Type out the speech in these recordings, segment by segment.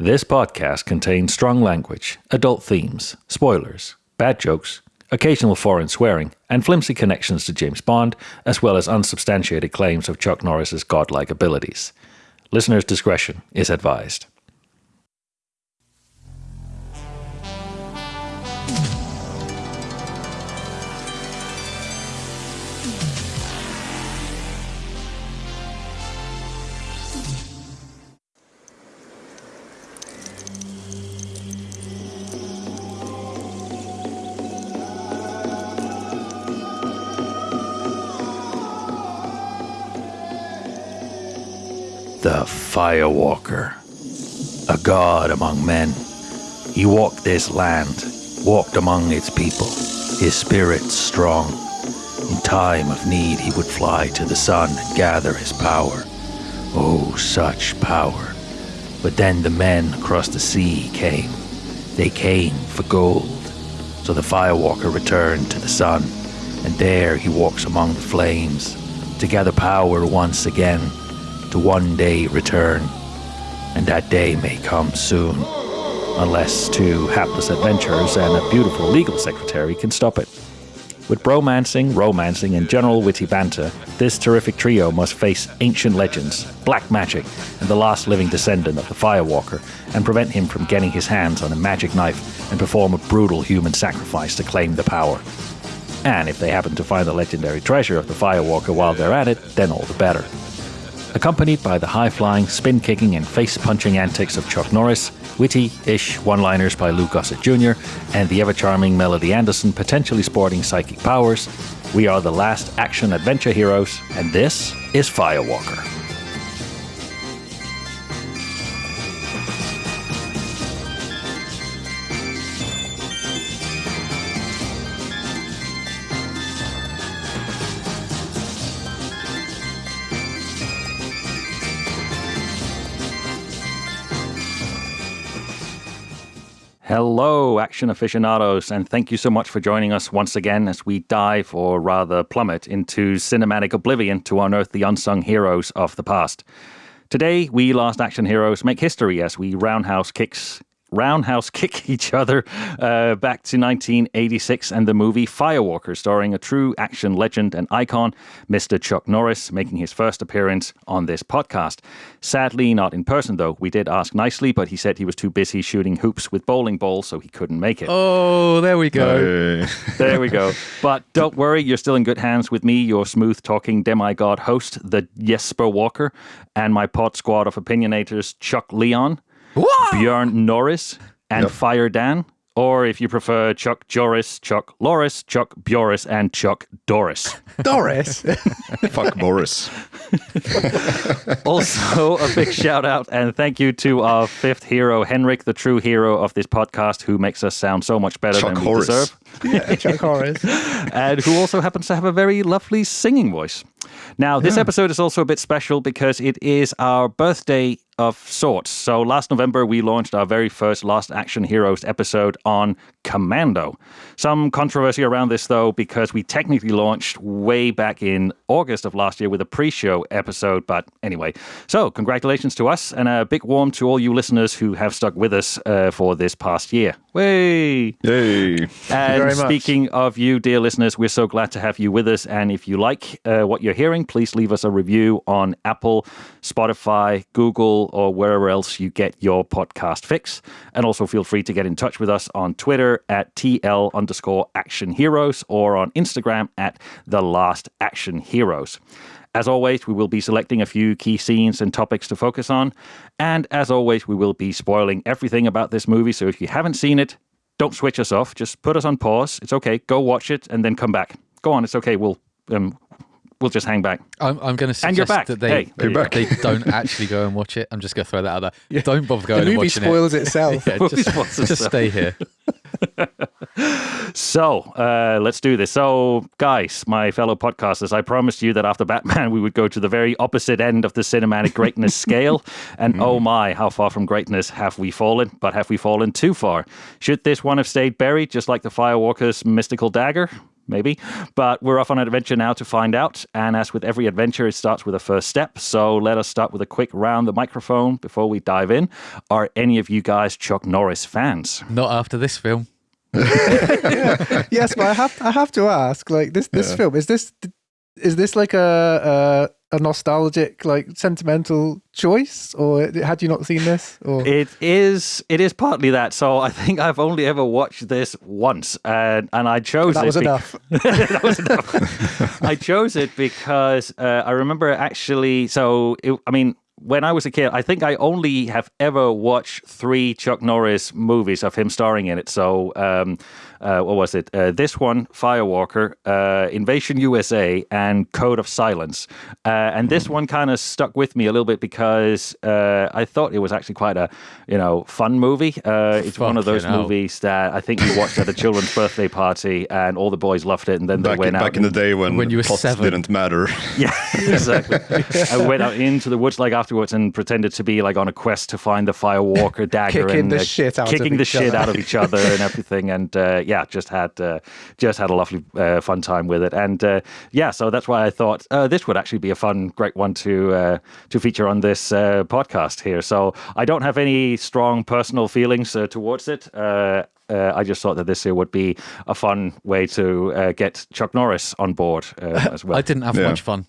This podcast contains strong language, adult themes, spoilers, bad jokes, occasional foreign swearing, and flimsy connections to James Bond, as well as unsubstantiated claims of Chuck Norris's godlike abilities. Listener's discretion is advised. The Firewalker, a god among men. He walked this land, walked among its people, his spirit strong. In time of need, he would fly to the sun and gather his power. Oh, such power. But then the men across the sea came. They came for gold. So the Firewalker returned to the sun, and there he walks among the flames to gather power once again to one day return, and that day may come soon, unless two hapless adventurers and a beautiful legal secretary can stop it. With bromancing, romancing, and general witty banter, this terrific trio must face ancient legends, black magic, and the last living descendant of the Firewalker, and prevent him from getting his hands on a magic knife and perform a brutal human sacrifice to claim the power. And if they happen to find the legendary treasure of the Firewalker while they're at it, then all the better accompanied by the high flying, spin kicking, and face punching antics of Chuck Norris, witty ish one liners by Lou Gossett Jr., and the ever charming Melody Anderson potentially sporting psychic powers. We are the last action adventure heroes, and this is Firewalker. Hello, action aficionados, and thank you so much for joining us once again as we dive, or rather plummet, into cinematic oblivion to unearth the unsung heroes of the past. Today, we Last Action Heroes make history as we roundhouse kicks roundhouse kick each other uh, back to 1986 and the movie Firewalker, starring a true action legend and icon, Mr. Chuck Norris, making his first appearance on this podcast. Sadly, not in person though. We did ask nicely, but he said he was too busy shooting hoops with bowling balls, so he couldn't make it. Oh, there we go. there we go. But don't worry, you're still in good hands with me, your smooth talking demigod host, the Jesper Walker, and my pod squad of opinionators, Chuck Leon. What? Bjorn Norris and yep. Fire Dan. Or if you prefer, Chuck Joris, Chuck Loris, Chuck Bjoris, and Chuck Doris. Doris? Fuck Boris. also, a big shout out and thank you to our fifth hero, Henrik, the true hero of this podcast, who makes us sound so much better Chuck than Horace. we deserve. Yeah, Chuck Horace. and who also happens to have a very lovely singing voice. Now, this yeah. episode is also a bit special because it is our birthday of sorts. So last November, we launched our very first Last Action Heroes episode on Commando. Some controversy around this, though, because we technically launched way back in August of last year with a pre show episode. But anyway, so congratulations to us and a big warm to all you listeners who have stuck with us uh, for this past year. Way! Yay! And speaking of you, dear listeners, we're so glad to have you with us. And if you like uh, what you're hearing, please leave us a review on Apple, Spotify, Google, or wherever else you get your podcast fix. And also feel free to get in touch with us on Twitter at TL underscore action heroes or on Instagram at the last action heroes. As always, we will be selecting a few key scenes and topics to focus on. And as always, we will be spoiling everything about this movie. So if you haven't seen it, don't switch us off. Just put us on pause. It's okay. Go watch it and then come back. Go on. It's okay. We'll um, we'll just hang back. I'm, I'm going to suggest and you're back. that they, hey, they, back. they don't actually go and watch it. I'm just going to throw that out there. Yeah. Don't bother going the and watching it. The movie spoils itself. yeah, just, just stay here. so uh, let's do this. So, guys, my fellow podcasters, I promised you that after Batman, we would go to the very opposite end of the cinematic greatness scale. And mm. oh my, how far from greatness have we fallen? But have we fallen too far? Should this one have stayed buried, just like the Firewalker's mystical dagger? Maybe. But we're off on an adventure now to find out. And as with every adventure, it starts with a first step. So let us start with a quick round the microphone before we dive in. Are any of you guys Chuck Norris fans? Not after this film. yes, but I have I have to ask, like this this Yeah. film is this is this like a, a nostalgic like sentimental choice, or had you not seen this? Or It is. It is partly that. So I think I've only ever watched this once, and and I chose that it was be- enough. that was enough. I chose it because uh, I remember actually. So it, I mean, when I was a kid, I think I only have ever watched three Chuck Norris movies of him starring in it. So um, uh, what was it? Uh, this one, Firewalker, uh, Invasion USA, and Code of Silence. Uh, and this one kind of stuck with me a little bit because uh, I thought it was actually quite a you know fun movie. Uh, it's one of those Fucking hell. movies that I think you watched at a children's birthday party, and all the boys loved it, and then they Back, went out back in the day when, When you were pot seven. didn't matter. yeah, exactly. I went out into the woods like afterwards and pretended to be like on a quest to find the Firewalker dagger Kicking and the uh, shit out of kicking the shit other. out of each other and everything. And uh, yeah, just had uh, just had a lovely uh, fun time with it. And uh, yeah, so that's why I thought uh, this would actually be a fun, great one to uh, to feature on this uh, podcast here. So I don't have any strong personal feelings uh, towards it. Uh, uh, I just thought that this here would be a fun way to uh, get Chuck Norris on board uh, as well. I didn't have Yeah. much fun.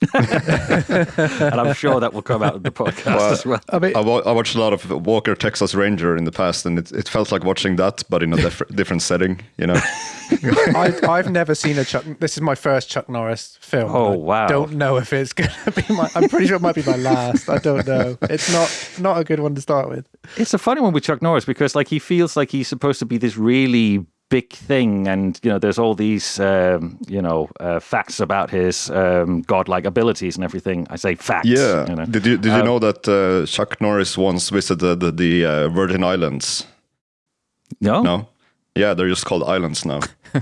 and I'm sure that will come out of the podcast Well, as well. I mean, I, wa- I watched a lot of Walker Texas Ranger in the past, and it, it felt like watching that, but in a diff- different setting. You know, I, I've never seen a Chuck. This is my first Chuck Norris film. Oh, wow! I wow. Don't know if it's gonna be my. I'm pretty sure it might be my last. I don't know. It's not not a good one to start with. It's a funny one with Chuck Norris because like he feels like he's supposed to be this really big thing, and you know, there's all these um, you know uh, facts about his um, godlike abilities and everything. I say facts. yeah. You know. Did you did you know that uh, Chuck Norris once visited the, the uh, Virgin Islands? No. No, yeah, they're just called islands now.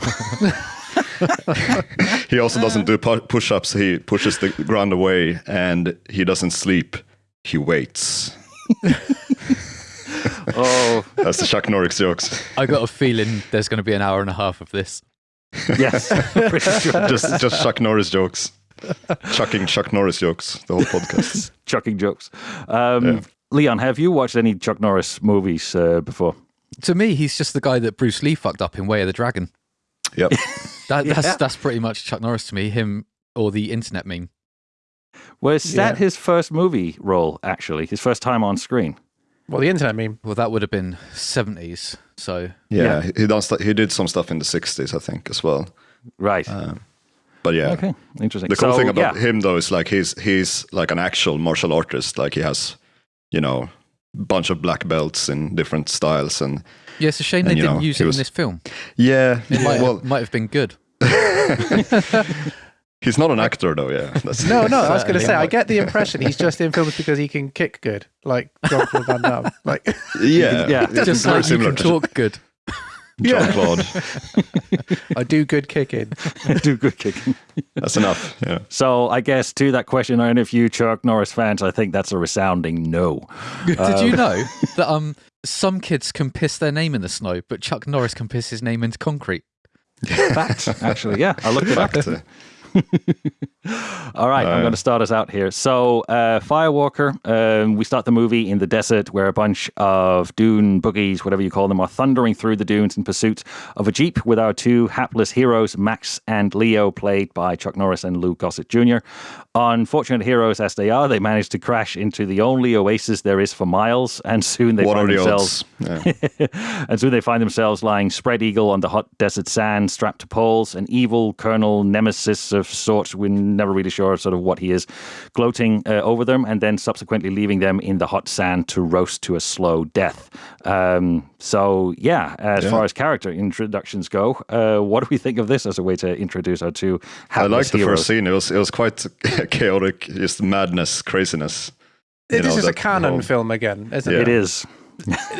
he also doesn't do pu- push-ups. He pushes the ground away, and he doesn't sleep. He waits. Oh That's the Chuck Norris jokes. I got a feeling there's going to be an hour and a half of this. yes, pretty sure. Just just Chuck Norris jokes. Chucking Chuck Norris jokes. The whole podcast. Chucking jokes. Um, Yeah. Leon, have you watched any Chuck Norris movies uh, before? To me, he's just the guy that Bruce Lee fucked up in Way of the Dragon. Yep. That, Yeah. That's that's pretty much Chuck Norris to me. Him or the internet meme. Was that Yeah. his first movie role? Actually, his first time on screen. Well, the internet meme. Well, that would have been seventies. So Yeah, Yeah. he done stu- he did some stuff in the '60s, I think, as well. Right. Um, but yeah, okay. Interesting. the cool So, thing about yeah. him though is like he's he's like an actual martial artist. Like he has, you know, bunch of black belts in different styles, and yeah, it's a shame And, they didn't know, use he it was- in this film. yeah, It might, well, might have been good. he's not an actor though. Yeah, that's, No, no. I was going to Certainly say. I get the impression he's just in films because he can kick good, like Jean-Claude Van Damme. Like, yeah, Yeah. Just very like you can to talk good. Jean Claude. I do good kicking. I do good kicking. That's enough. Yeah. So I guess to that question, are any of you Chuck Norris fans? I think that's a resounding no. Did you know that um some kids can piss their name in the snow, but Chuck Norris can piss his name into concrete? Fact, actually, yeah, I looked it up. All right, I'm Uh, going to start us out here. So, uh, Firewalker, um, we start the movie in the desert where a bunch of dune boogies, whatever you call them, are thundering through the dunes in pursuit of a jeep with our two hapless heroes, Max and Leo, played by Chuck Norris and Lou Gossett Jr. Unfortunate heroes as they are, they manage to crash into the only oasis there is for miles, and soon they What find the themselves. Yeah. and soon they find themselves lying spread eagle on the hot desert sand, strapped to poles. An evil colonel nemesis of sorts, we're never really sure sort of what he is, gloating uh, over them, and then subsequently leaving them in the hot sand to roast to a slow death. Um, so, yeah, as Yeah. far as character introductions go, uh, what do we think of this as a way to introduce our two I hapless liked the heroes? first scene. It was it was quite chaotic, just madness, craziness. You This know, is a Cannon whole- film again, isn't Yeah. it? It is.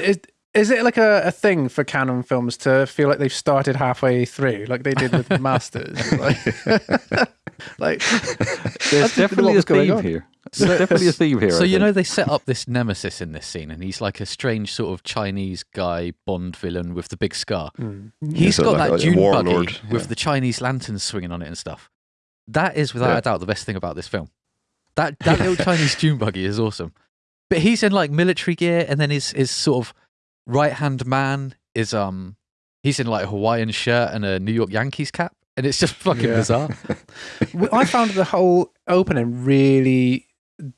Is, is it like a, a thing for Cannon films to feel like they've started halfway through, like they did with Masters? Like, like There's I didn't know definitely what a going theme on. here. There's definitely a theme here. So I you think. know they set up this nemesis in this scene, and he's like a strange sort of Chinese guy Bond villain with the big scar. Mm. He's so got like that a Dune warlord, buggy with the Chinese lanterns swinging on it and stuff. That is without Yeah. a doubt the best thing about this film. That that little Chinese Dune buggy is awesome. But he's in like military gear, and then his his sort of right hand man is um he's in like a Hawaiian shirt and a New York Yankees cap, and it's just fucking Yeah. bizarre. I found the whole opening really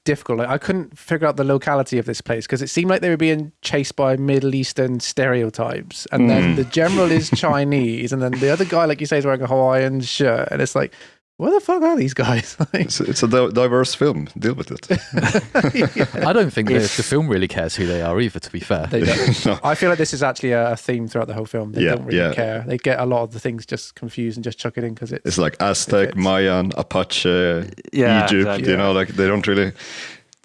difficult. Like, I couldn't figure out the locality of this place because it seemed like they were being chased by Middle Eastern stereotypes, and then Mm. the general is Chinese, and then the other guy, like you say, is wearing a Hawaiian shirt, and it's like, where the fuck are these guys? Like, It's, it's a di- diverse film. Deal with it. I don't think the, If- the film really cares who they are either. To be fair, They don't. No. I feel like this is actually a theme throughout the whole film. They Yeah, don't really yeah. care. They get a lot of the things just confused and just chuck it in because it's It's like Aztec, fits. Mayan, Apache, Yeah, Egypt. exactly. You know, like they don't really.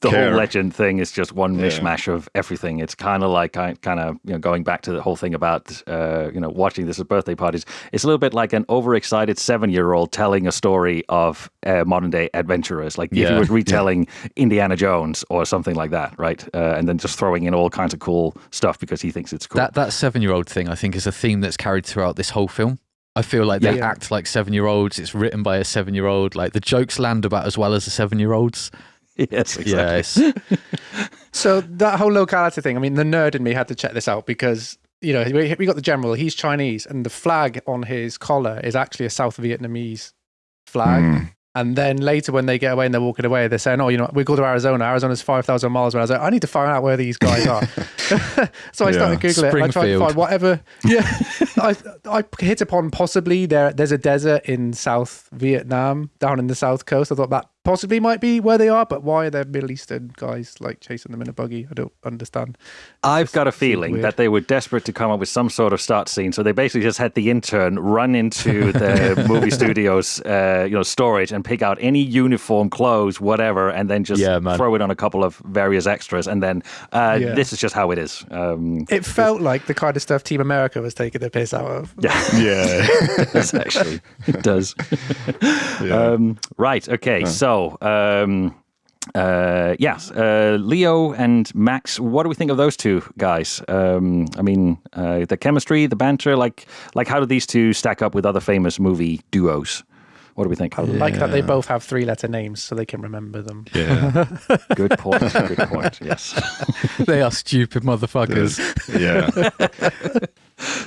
The care. whole legend thing is just one Yeah. mishmash of everything. It's kind of like kind of you know going back to the whole thing about uh, you know watching this at birthday parties. It's a little bit like an overexcited seven year old telling a story of uh, modern day adventurers, like if Yeah. he was retelling Indiana Jones or something like that, right? Uh, and then just throwing in all kinds of cool stuff because he thinks it's cool. That that seven year old thing, I think, is a theme that's carried throughout this whole film. I feel like they Yeah. act like seven year olds. It's written by a seven year old. Like the jokes land about as well as the seven year olds. yes, exactly. Yeah, it's, So that whole locality thing, I mean, the nerd in me had to check this out because you know we, we got the general, he's Chinese, and the flag on his collar is actually a South Vietnamese flag. Mm. And then later, when they get away and they're walking away, they're saying, "Oh, you know, we go to Arizona. Arizona's five thousand miles away." I was like, "I need to find out where these guys are." so I started Yeah. googling it. I tried to find whatever. Yeah, I I hit upon possibly there. There's a desert in South Vietnam, down in the south coast. I thought that possibly might be where they are, but why are there Middle Eastern guys like chasing them in a buggy? I don't understand. I've got a feeling weird. that they were desperate to come up with some sort of start scene, so they basically just had the intern run into the movie studio's, uh, you know, storage and pick out any uniform, clothes, whatever, and then just Yeah, throw it on a couple of various extras, and then uh, Yeah. this is just how it is. Um, It felt like the kind of stuff Team America was taking the piss out of. yeah, Yeah. Yes, actually, it does. Yeah. Um, right. Okay. So. Um, uh, yes, uh, Leo and Max. What do we think of those two guys? Um, I mean, uh, the chemistry, the banter, like, like how do these two stack up with other famous movie duos? What do we think? I like that they both have three letter names so they can remember them. yeah. Good point. Good point. Yes. they are stupid motherfuckers. Yeah.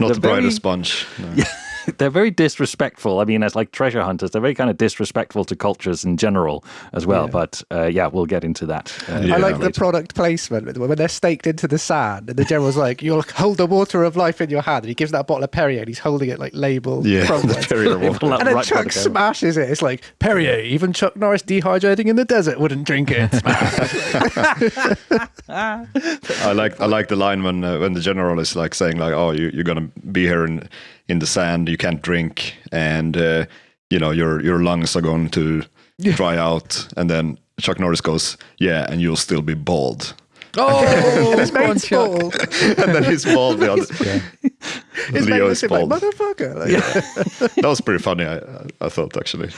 Not the very- brightest bunch. No. they're very disrespectful. I mean, as like treasure hunters, they're very kind of disrespectful to cultures in general as well. Yeah. But uh, yeah, we'll get into that. Uh, Yeah. I like the product placement when they're staked into the sand, and the general's like, "You'll hold the water of life in your hand," and he gives that bottle of Perrier, and he's holding it like labeled Yeah. frontwards. Perrier They water. And then right Chuck the smashes it. It's like Perrier. Even Chuck Norris dehydrating in the desert wouldn't drink it. I like I like the line when uh, when the general is like saying like, "Oh, you you're gonna be here in in the sand. You can't drink, and uh, you know your your lungs are going to dry out." And then Chuck Norris goes, "Yeah, and you'll still be bald." Oh, His come mate's Chuck. bald. and then he's bald. The other, His mate Leo looks is at him like, bald. motherfucker. Like, that was pretty funny. I I thought actually,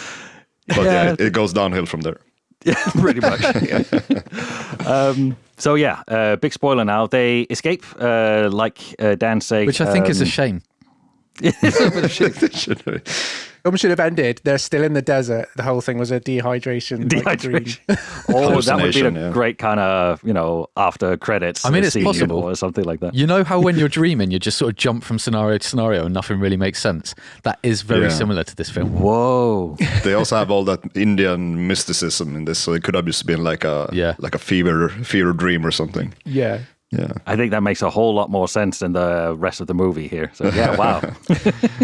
but yeah, it, it goes downhill from there. Yeah, pretty much. um, so yeah, uh, big spoiler now. They escape, uh, like uh, Dan said, Which I think is a um, shame. Should film should have ended. They're still in the desert. The whole thing was a dehydration. like, dream. oh, that would be a yeah. great kind of you know after credits. I mean, it's scene possible. or something like that. You know how when you're dreaming, you just sort of jump from scenario to scenario and nothing really makes sense? That is very Yeah. similar to this film. Whoa. they also have all that Indian mysticism in this, so it could have just been like a Yeah. like a fever fever dream or something. Yeah. Yeah. I think that makes a whole lot more sense than the rest of the movie here. So yeah, wow.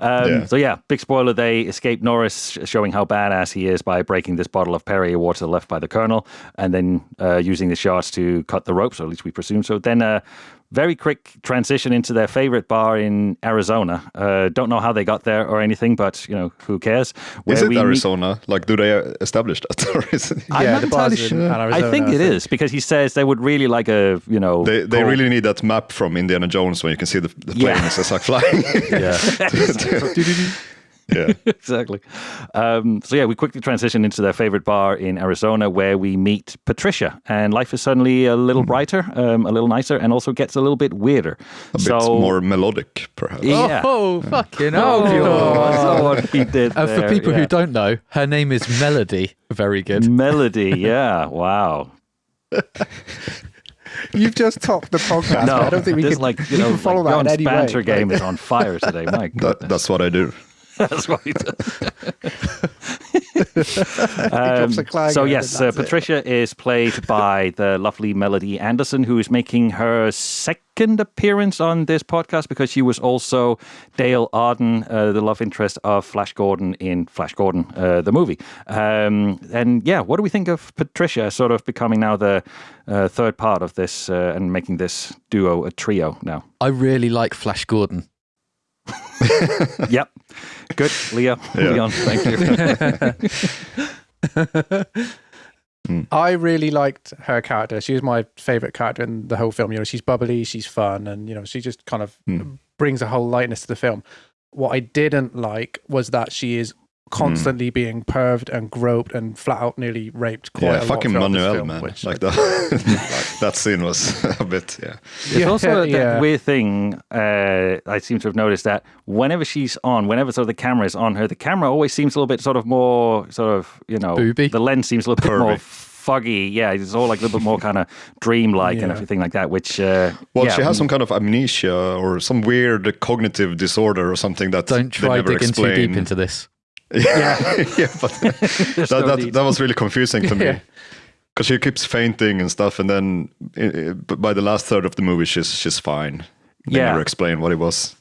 Um, Yeah. So yeah, big spoiler: they escape Norris, showing how badass he is by breaking this bottle of Perrier water left by the Colonel, and then uh, using the shards to cut the ropes, or at least we presume so. Then a very quick transition into their favorite bar in Arizona. Uh, don't know how they got there or anything, but you know who cares? Where is it we meet- Arizona? Like, do they uh, establish that, or is it? I'm yeah, not entirely sure. Arizona, I think it is because he says they would really like a you know They they really need that map from Indiana Jones when you can see the, the Yeah. planes as like flying. Yeah. Yeah. exactly. Um, so yeah, we quickly transition into their favorite bar in Arizona, where we meet Patricia, and life is suddenly a little brighter, um, a little nicer, and also gets a little bit weirder. A bit more melodic, perhaps. Yeah. Oh, fucking Oh, hell. that's what he did. And for people yeah. who don't know, her name is Melody. Very good. Melody, yeah, wow. You've just topped the podcast. No, I don't think we this can, like you we know, can follow like that in John's way. banter Like- game is on fire today. Mike. That, that's what I do. That's what he does. drops a so yes, uh. Patricia is played by the lovely Melody Anderson, who is making her second appearance on this podcast because she was also Dale Arden, uh, the love interest of Flash Gordon in Flash Gordon, uh, the movie. Um, and yeah, what do we think of Patricia sort of becoming now the uh, third part of this uh, and making this duo a trio now? I really like Flash Gordon. Yep, good, Leo, Yeah. Leon, thank you. I really liked her character. She was my favorite character in the whole film. You know, she's bubbly, she's fun, and you know, she just kind of Hmm. brings a whole lightness to the film. What I didn't like was that she is constantly being perved and groped and flat out nearly raped quite yeah, a fucking throughout this Manuel, film, man. which- Like that. that scene was a bit, yeah. It's Yeah, also that yeah. weird thing uh, I seem to have noticed that whenever she's on, whenever sort of the camera is on her, the camera always seems a little bit sort of more sort of you know Booby? The lens seems a little bit more Curvy. foggy. Yeah, it's all like a little bit more kind of dreamlike and everything like that. Which uh, Well, yeah, she has some kind of amnesia or some weird cognitive disorder or something that Don't they try never digging too deep into this. Yeah, yeah, but that, no that, that was really confusing to me because she keeps fainting and stuff, and then uh, but by the last third of the movie, she's she's fine. They Yeah. never explain what it was.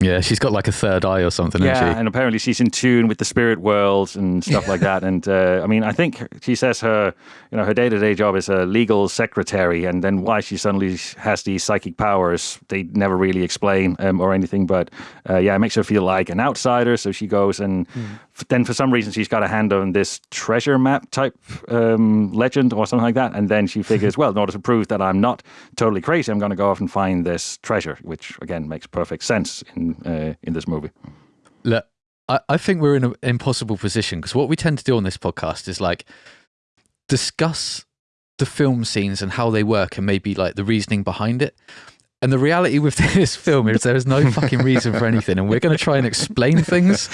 Yeah, she's got like a third eye or something, Yeah, hasn't she? and apparently she's in tune with the spirit world and stuff like that. And uh, I mean, I think she says her, you know, her day to day job is a legal secretary, and then why she suddenly has these psychic powers, they never really explain um, or anything. But uh, yeah, it makes her feel like an outsider. So she goes and f- then for some reason she's got a hand on this treasure map type um, legend or something like that, and then she figures, well, in order to prove that I'm not totally crazy, I'm going to go off and find this treasure, which again makes perfect sense in uh, in this movie. Look, I, I think we're in an impossible position because what we tend to do on this podcast is like discuss the film scenes and how they work and maybe like the reasoning behind it. And the reality with this film is there is no fucking reason for anything, and we're going to try and explain things,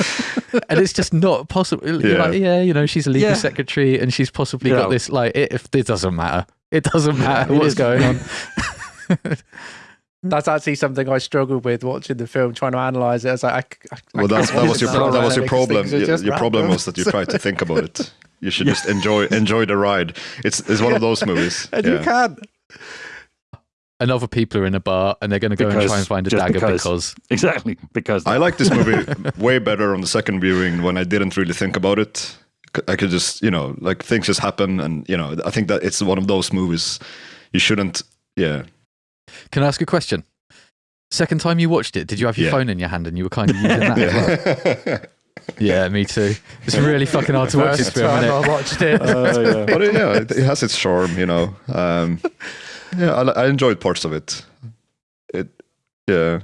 and it's just not possible. You're Yeah. like, yeah, you know, she's a legal Yeah. secretary, and she's possibly Yeah. got this. Like, it, if it doesn't matter, it doesn't matter It what's going on. That's actually something I struggled with watching the film, trying to analyze it. I was like, I, I, I Well, that's, can't that was your watch pro- that was your problem. things are Your, just your problem was that you tried to think about it. You should just enjoy enjoy the ride. It's it's one of those movies. and yeah. you can. And other people are in a bar, and they're going to go and try and find a dagger because. because Exactly, because I like this movie way better on the second viewing when I didn't really think about it. I could just, you know, like things just happen, and you know, I think that it's one of those movies you shouldn't. Yeah, Can I ask a question? Second time you watched it, did you have your Yeah. phone in your hand and you were kind of using that as well? yeah. Yeah, me too. It's really fucking hard to watch this First film, time isn't I it? watched it. but it, yeah, it, it has its charm, you know. Um, yeah, I, I enjoyed parts of it. It, yeah,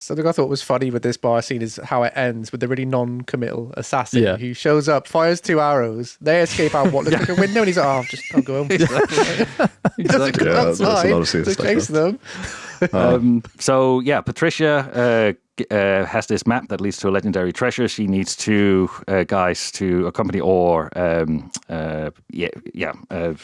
Something I thought was funny with this bar scene is how it ends with the really non-committal assassin Yeah. who shows up, fires two arrows. They escape out what looks like a window, and he's like, "Oh, just I'll go home." Exactly. Doesn't go Yeah, a outside lot of scenes to like chase them. Um, so yeah, Patricia uh, uh, has this map that leads to a legendary treasure. She needs two uh, guys to accompany, or um, uh, yeah, yeah. Uh,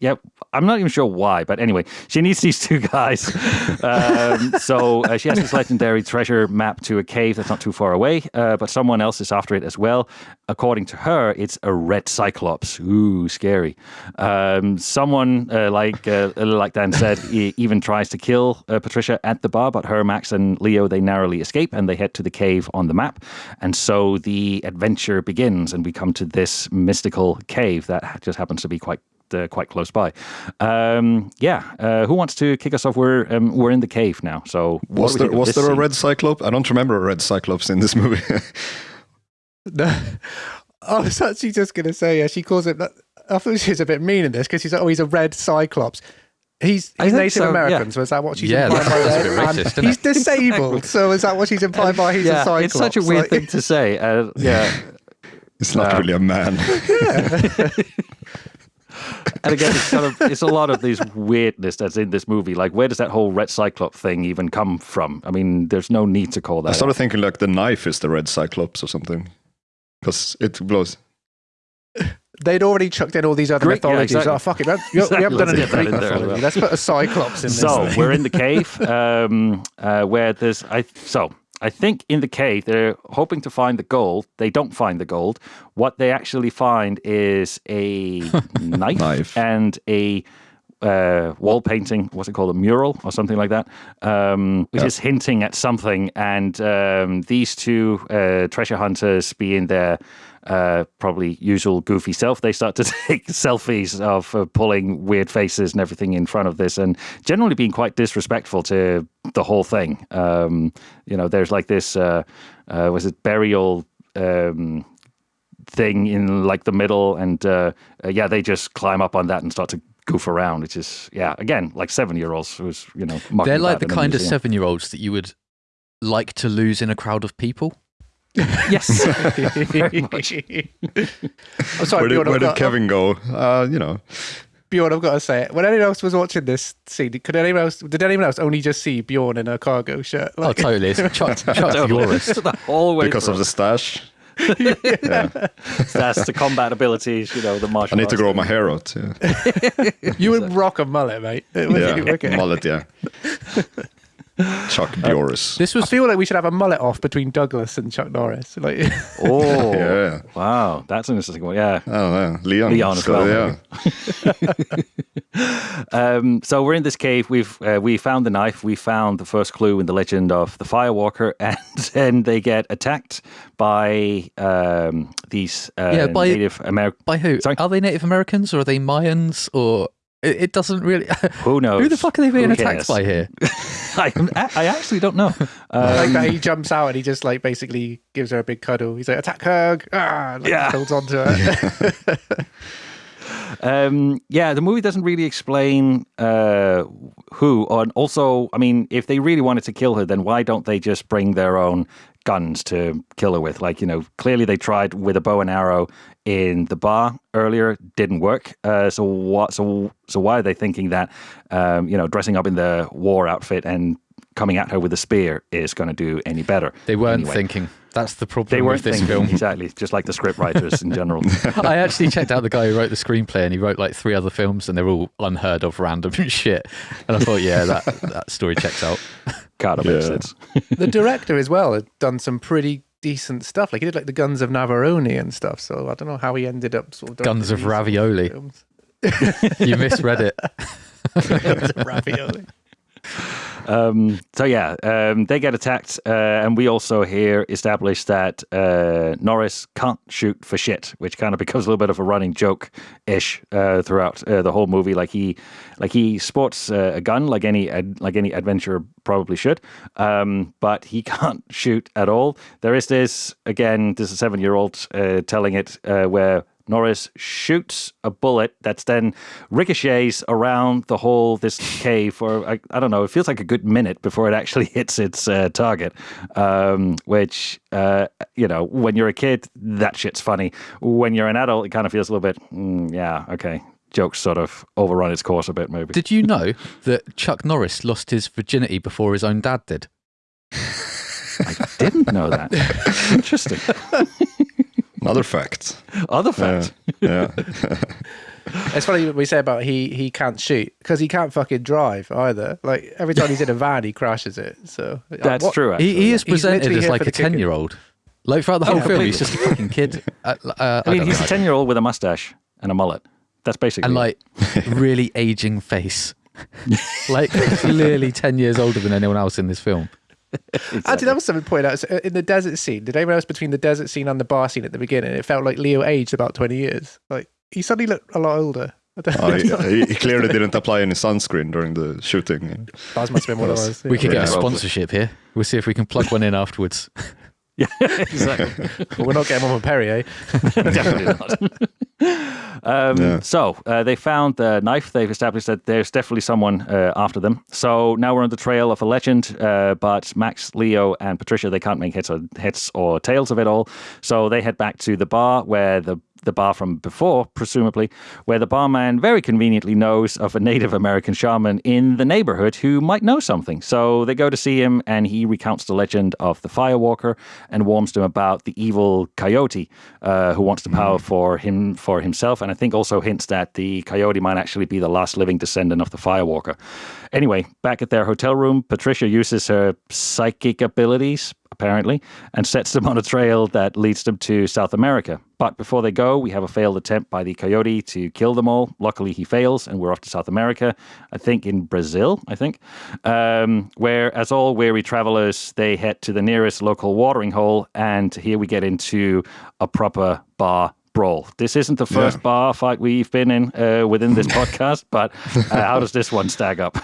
yeah, I'm not even sure why, but anyway, she needs these two guys. um, so uh, she has this legendary treasure map to a cave that's not too far away, uh, but someone else is after it as well. According to her, it's a red cyclops. Ooh, scary. Um, someone uh, like uh, like Dan said, even tries to kill uh, Patricia at the bar, but her, Max, and Leo they narrowly escape and they head to the cave on the map. And so the adventure begins, and we come to this mystical cave that just happens to be quite uh, quite close by. Um, yeah, uh, who wants to kick us off? We're um, we're in the cave now. So was there was this there a scene? red cyclope? I don't remember a red cyclops in this movie. No. I was actually just going to say, yeah, she calls it. I thought she was a bit mean in this because she's like, oh, he's a red cyclops. He's, he's Native so, American, yeah. so is that what she's Yeah, implying that's by a that? bit racist, isn't he's it? disabled, so is that what she's implying by he's a yeah, cyclops? it's such a weird Like- thing to say. Uh, yeah, It's not Uh, really a man. and again, it's sort of it's a lot of this weirdness that's in this movie. Like, where does that whole red cyclops thing even come from? I mean, there's no need to call that. I started out. thinking like the knife is the red cyclops or something. Because it blows. They'd already chucked in all these other Greek- yeah, mythologies. exactly. Oh, fuck it. We haven't, we haven't done Let's any Greek in there as mythology. well. Let's put a cyclops in this. So thing. we're in the cave, um, uh, where there's I. So I think in the cave they're hoping to find the gold. They don't find the gold. What they actually find is a knife, Knife. and a uh, wall painting. What's it called? A mural or something like that, um, which Yeah. is hinting at something. And um, these two uh, treasure hunters, being their uh, probably usual goofy self, they start to take selfies of uh, pulling weird faces and everything in front of this, and generally being quite disrespectful to the whole thing. Um, you know, there's like this. Uh, uh, was it burial? Um, thing in like the middle and uh, uh, yeah they just climb up on that and start to goof around which is yeah again like seven year olds who's you know They're like the kind of seven year olds that you would like to lose in a crowd of people. Yes very much. I'm sorry, where did, Bjorn, where did got, Kevin go? Uh, you know, Bjorn, I've got to say it. When anyone else was watching this scene, could anyone else? Did anyone else only just see Bjorn in a cargo shirt? Oh, Like, totally. It's Chuck, Chuck Norris. the whole way because of the stash. the that's the combat abilities you know the martial I need to grow thing. my hair out. Yeah, you would rock a mullet, mate. It would be yeah. mullet. Yeah, Chuck Dioris. This I was feel like we should have a mullet off between Douglas and Chuck Norris. Like, oh Yeah. wow that's an interesting one yeah Oh, don't Leon. Leon as So, well, Yeah, Um, so we're in this cave. We've uh, we found the knife. We found the first clue in the legend of the Firewalker, and then they get attacked by um, these uh, Yeah, by- Native American. by who? Sorry? Are they Native Americans or are they Mayans or it, it doesn't really. Who knows? Who the fuck are they being Who attacked cares? by here? I, I actually don't know. like Um, that, he jumps out and he just like basically gives her a big cuddle. He's like, "Attack her!" Ah, like, Yeah. holds on to her. Um, yeah, the movie doesn't really explain uh, who. And also, I mean, if they really wanted to kill her, then why don't they just bring their own guns to kill her with? Like, you know, clearly they tried with a bow and arrow in the bar earlier, didn't work. Uh, so what? So so why are they thinking that? Um, you know, dressing up in the war outfit and coming at her with a spear is going to do any better? They weren't Anyway. thinking. That's the problem They weren't with this thinking film. exactly, just like the script writers in general. I actually checked out the guy who wrote the screenplay, and he wrote like three other films, and they're all unheard of, random shit. And I thought, yeah, that that story checks out. Kind of makes sense. the director as well had done some pretty decent stuff. Like he did like the Guns of Navarone and stuff. So I don't know how he ended up sort of Guns of Ravioli. You misread it. Guns of Ravioli. Um, so yeah, um, they get attacked, uh, and we also here establish that uh, Norris can't shoot for shit, which kind of becomes a little bit of a running joke ish uh, throughout uh, the whole movie. Like he, like he sports uh, a gun, like any ad, like any adventurer probably should, um, but he can't shoot at all. There is this again. This is a seven year old uh, telling it where Norris shoots a bullet that's then ricochets around the whole this cave for I, I don't know. It feels like a good minute before it actually hits its uh, target. Um, which uh, you know, when you're a kid, that shit's funny. When you're an adult, it kind of feels a little bit. Mm, yeah, okay. Jokes sort of overrun its course a bit, maybe. Did you know that Chuck Norris lost his virginity before his own dad did? I didn't know that. Interesting. Another fact. Other fact. Yeah. It's funny what we say about he he can't shoot because he can't fucking drive either. Like every time he's in a van, he crashes it. So That's what- true. Actually. He, he is presented as like a ten-year-old. Like throughout the whole Yeah, film, he's just a fucking kid. Uh, uh, I mean, don't he's know. a ten-year-old with a mustache and a mullet. That's basically. and it. like really aging face. like clearly ten years older than anyone else in this film. Actually, that was something to point out. So, uh, in the desert scene, did anyone else between the desert scene and the bar scene at the beginning? It felt like Leo aged about twenty years. Like he suddenly looked a lot older. I don't Oh, he, he clearly didn't apply any sunscreen during the shooting. that must have been what it was. We could get a sponsorship here. We'll see if we can plug one in afterwards. yeah, exactly. But we're not getting one from Perrier. Definitely not. Um, Yeah. So uh, they found the knife. They've established that there's definitely someone uh, after them. So now we're on the trail of a legend. Uh, but Max, Leo, and Patricia they can't make heads or heads or tails of it all. So they head back to the bar where the the bar from before, presumably, where the barman very conveniently knows of a Native American shaman in the neighborhood who might know something. So they go to see him, and he recounts the legend of the Firewalker and warns them about the evil coyote uh, who wants the power for him for himself, and I think also hints that the coyote might actually be the last living descendant of the Firewalker. Anyway, back at their hotel room, Patricia uses her psychic abilities apparently, and sets them on a trail that leads them to South America. But before they go, we have a failed attempt by the coyote to kill them all. Luckily, he fails, and we're off to South America, I think in Brazil, I think, um, where, as all weary travelers, they head to the nearest local watering hole, and here we get into a proper bar brawl. This isn't the first Yeah. bar fight we've been in uh, within this podcast, but uh, how does this one stack up?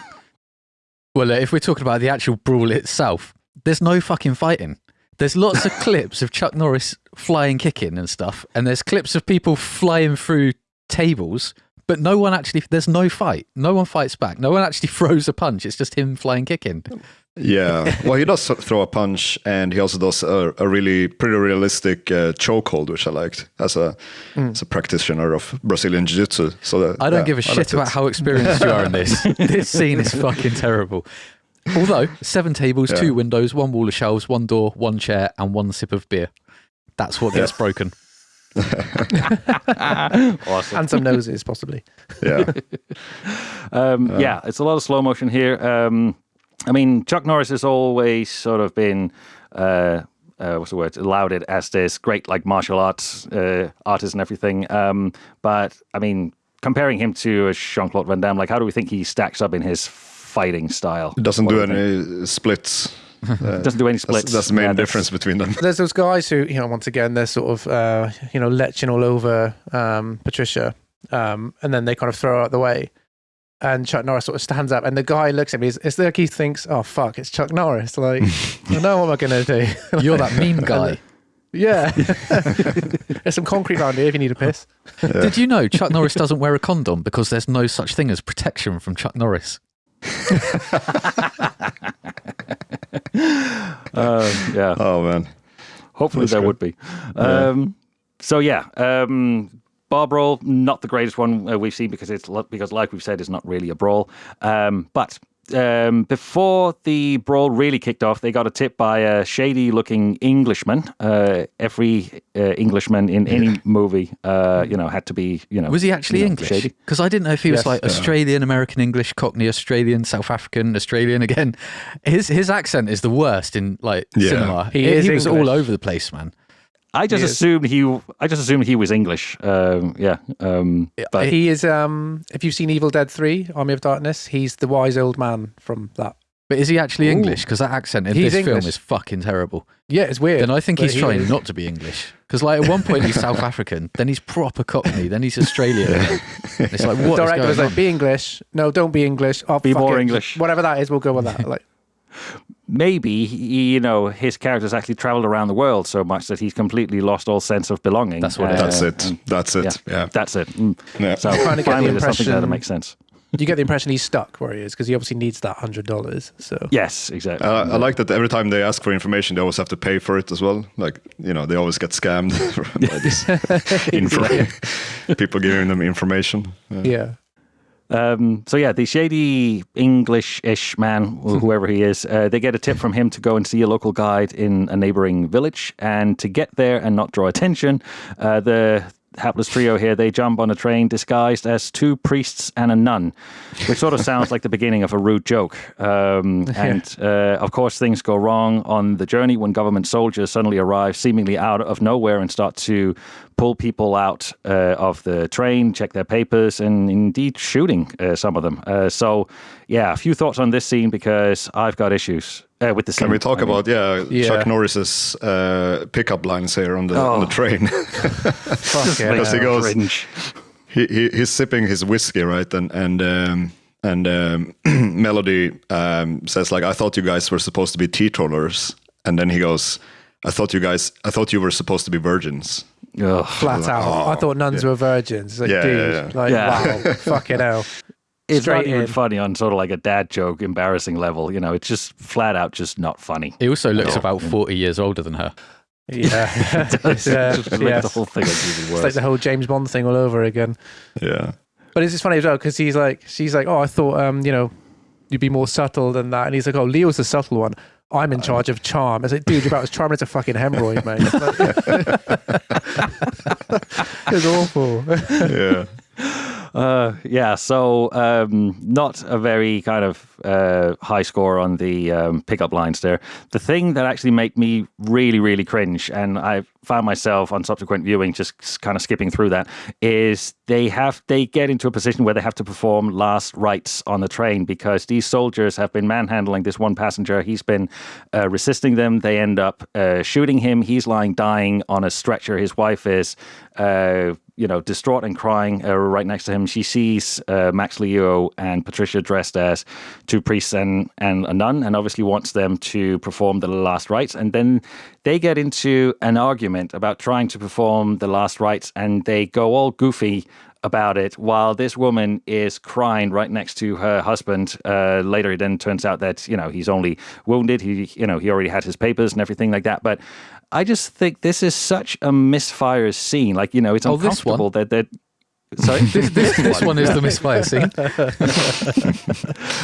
Well, uh, if we're talking about the actual brawl itself, there's no fucking fighting. There's lots of clips of Chuck Norris flying, kicking and stuff, and there's clips of people flying through tables, but no one actually. There's no fight. No one fights back. No one actually throws a punch. It's just him flying, kicking. Yeah, well, he does throw a punch, and he also does a, a really pretty realistic uh, chokehold, which I liked as a as a practitioner of Brazilian Jiu-Jitsu. So that, I don't yeah, give a I shit about it. how experienced you are in this. this scene is fucking terrible. Although seven tables, Yeah. two windows, one wall of shelves, one door, one chair, and one sip of beer. That's what gets broken. awesome. and some noses, possibly. Yeah, Um, yeah, it's a lot of slow motion here. Um, I mean, Chuck Norris has always sort of been. Uh, uh, what's the word? Lauded as this great like martial arts uh, artist and everything. Um, but I mean, comparing him to Jean Claude Van Damme, like how do we think he stacks up in his fighting style? he doesn't do any splits. Uh, Doesn't do any splits. that's the main Yeah, difference between them. There's those guys who, you know, once again, they're sort of, uh, you know, leching all over um, Patricia, um, and then they kind of throw her out the way. And Chuck Norris sort of stands up, and the guy looks at me. It's, it's like he thinks, "Oh fuck, it's Chuck Norris." Like, I know what am I gonna do? You're that meme guy. yeah. There's some concrete around here if you need a piss. Did you know Chuck Norris doesn't wear a condom because there's no such thing as protection from Chuck Norris? Uh, yeah. Oh man, Hopefully That's there good. would be. Yeah. Um, so yeah, um, bar brawl, not the greatest one uh, we've seen because it's because like we've said, it's not really a brawl. Um, but um, before the brawl really kicked off, they got a tip by a shady-looking Englishman. Uh, every uh, Englishman in any movie, uh, you know, had to be, you know, Was he actually you know, English? Because I didn't know if he was Yes. like Australian, American English, Cockney, Australian, South African, Australian again. His his accent is the worst in like Yeah. cinema. He He, is he was all over the place, man. I just He is. assumed he. I just assumed he was English. Um, yeah. Um, but he is. Um, if you've seen Evil Dead Three: Army of Darkness, he's the wise old man from that. But is he actually Ooh. English? Because that accent in He's this film is fucking terrible. Yeah, it's weird. Then I think he's he trying is. not to be English. Because like at one point he's South African, then he's proper Cockney, then he's Australian. It's like The what is director going was like, on? "Be English." No, don't be English. Oh, Be more it. English. Whatever that is, we'll go with that. Like, maybe he, you know his character's actually traveled around the world so much that he's completely lost all sense of belonging. That's what it is. that's Uh, it. and That's it. Yeah. That's it. Mm. Yeah. So Trying to get the finally, there's something there that makes sense. Do you get the impression he's stuck where he is because he obviously needs that hundred dollars. So Yes, exactly. Uh, I like that every time they ask for information, they always have to pay for it as well. Like you know, they always get scammed by this info. people giving them information. Yeah. Um, so yeah, the shady English-ish man, whoever he is, uh, they get a tip from him to go and see a local guide in a neighboring village, and to get there and not draw attention, uh, the hapless trio here they jump on a train disguised as two priests and a nun, which sort of sounds like the beginning of a rude joke. Um, and uh, of course, things go wrong on the journey when government soldiers suddenly arrive, seemingly out of nowhere, and start to pull people out uh, of the train, check their papers, and indeed shooting uh, some of them. Uh, so, yeah, a few thoughts on this scene because I've got issues uh, with the scene. Can we talk I mean, about yeah, Yeah. Chuck Norris's uh, pickup lines here on the on the Oh. train? fuck Makes yeah. Because he goes- cringe. he, he he's sipping his whiskey, right? And and um, and um, Melody um, says like, "I thought you guys were supposed to be teetotalers," and then he goes, I thought you guys, I thought you were supposed to be virgins. Ugh. Flat out. I thought nuns were virgins. Like, Yeah, dude, yeah, yeah. like, Yeah. wow, fucking hell. It's not Straight even in. funny on sort of like a dad joke, embarrassing level. You know, it's just flat out just not funny. He also looks No. about 40 years older than her. Yeah. it's, Just yes. the whole thing like even It's like the whole James Bond thing all over again. Yeah. But it's just funny as well because he's like, she's like, oh, I thought, um, you know, you'd be more subtle than that. And he's like, oh, Leo's the subtle one. I'm in charge of charm. I was like, dude, you're about as charming as a fucking hemorrhoid, mate. it's awful. Yeah. Uh, yeah, so um, not a very kind of uh, high score on the um, pickup lines there. The thing that actually made me really, really cringe, and I found myself on subsequent viewing just kind of skipping through that, is they have they get into a position where they have to perform last rites on the train because these soldiers have been manhandling this one passenger. He's been uh, resisting them. They end up uh, shooting him. He's lying dying on a stretcher. His wife is. You know, distraught and crying uh, right next to him. She sees uh, Max Leo and Patricia dressed as two priests and, and a nun, and obviously wants them to perform the last rites. And then they get into an argument about trying to perform the last rites, and they go all goofy about it while this woman is crying right next to her husband. Uh, later it then turns out that you know he's only wounded. He you know he already had his papers and everything like that. But i just think this is such a misfire scene. Like you know it's Oh, uncomfortable that that sorry This, this, this one is the misfire scene.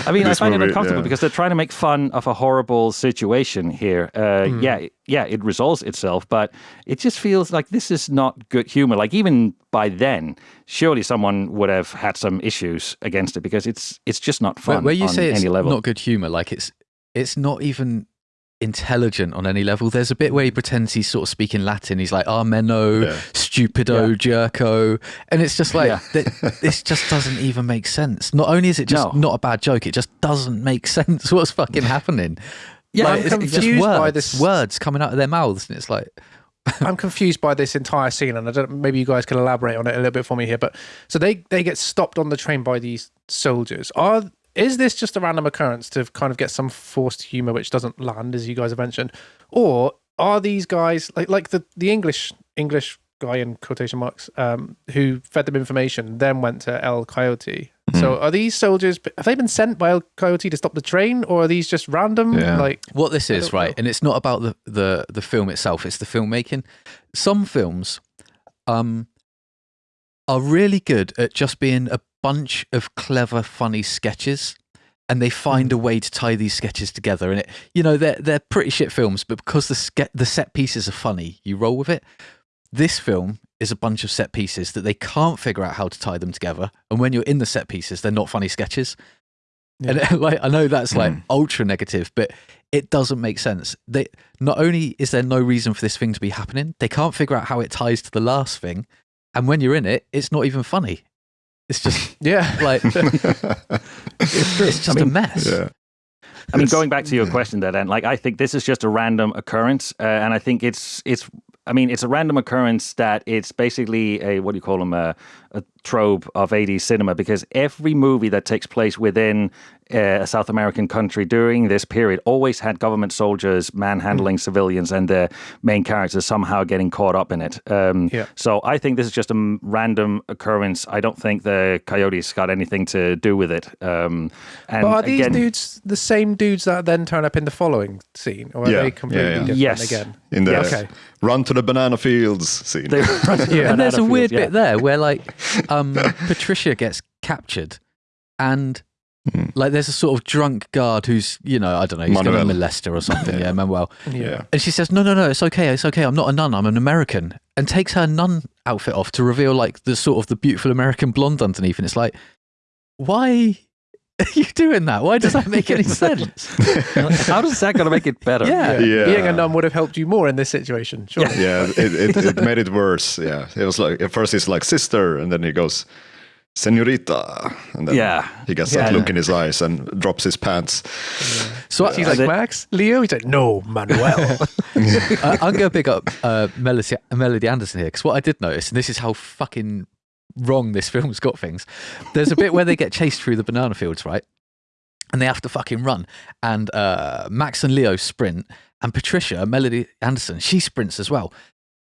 I mean, This I find movie, it uncomfortable yeah. because they're trying to make fun of a horrible situation here. Uh, Hmm. Yeah, yeah, it resolves itself, but it just feels like this is not good humor. Like even by then, surely someone would have had some issues against it because it's it's just not Where, fun where you on say it's any level. not good humor, like it's it's not even intelligent on any level. There's a bit where he hmm. pretends he's sort of speaking Latin. He's like, ah, "Armeno, Yeah. stupido, jerko," and it's just like Yeah. th- this just doesn't even make sense. Not only is it just No. not a bad joke, it just doesn't make sense. What's fucking happening? Yeah, Like, I'm it's, it's just confused words, by this- words coming out of their mouths, and it's like, I'm confused by this entire scene, and I don't. Maybe you guys can elaborate on it a little bit for me here. But so they they get stopped on the train by these soldiers. Are is this just a random occurrence to kind of get some forced humor which doesn't land, as you guys have mentioned, or are these guys like like the the English English guy in quotation marks um, who fed them information, then went to El Coyote? So are these soldiers? Have they been sent by El Coyote to stop the train, or are these just random? Yeah. Like what this is, right? know. And it's not about the, the the film itself; it's the filmmaking. Some films, um, are really good at just being a bunch of clever, funny sketches, and they find a mm-hmm. way to tie these sketches together. And it, you know, they're they're pretty shit films, but because the ske- the set pieces are funny, you roll with it. This film is a bunch of set pieces that they can't figure out how to tie them together, and when you're in the set pieces, they're not funny sketches. And like I know that's like mm. ultra negative, but it doesn't make sense. They not only is there no reason for this thing to be happening, they can't figure out how it ties to the last thing, and when you're in it, it's not even funny. It's just yeah, like it's, it's just a mess. Yeah. I mean, It's- going back to your question there, then, like, I think this is just a random occurrence, uh, and I think it's it's. I mean, it's a random occurrence that it's basically a what do you call them a, a trope of 80s cinema because every movie that takes place within uh, a South American country during this period always had government soldiers manhandling civilians and the main characters somehow getting caught up in it. Um, Yeah. So I think this is just a random occurrence. I don't think the Coyotes got anything to do with it. Um, and but are these again, dudes the same dudes that then turn up in the following scene, or are Yeah, they completely yeah, yeah. different Yes. again? In the Yeah, okay. run to the banana fields scene. They- Yeah. and there's a Banana weird yeah. bit there where like um Patricia gets captured and Hmm. like there's a sort of drunk guard who's you know I don't know he's going to Manuel. molest her or something yeah Manuel Yeah. and she says no no no it's okay it's okay I'm not a nun I'm an American and takes her nun outfit off to reveal like the sort of the beautiful American blonde underneath and it's like why are you doing that why does that make any sense How does that going to make it better? yeah Yeah. Being a nun would have helped you more in this situation. Sure. yeah, it, it, it made it worse. Yeah, it was like at first he's like sister, and then he goes, "Senorita," and then Yeah. he gets Yeah. that look in his eyes and drops his pants. so he's I, like, Max? Leo? He's like, no, Manuel. I, I'm going to pick up uh, Melody, Melody Anderson here because what I did notice, and this is how fucking wrong this film's got things. There's a bit where they get chased through the banana fields, right? and they have to fucking run. And uh, Max and Leo sprint, and Patricia, Melody Anderson, she sprints as well.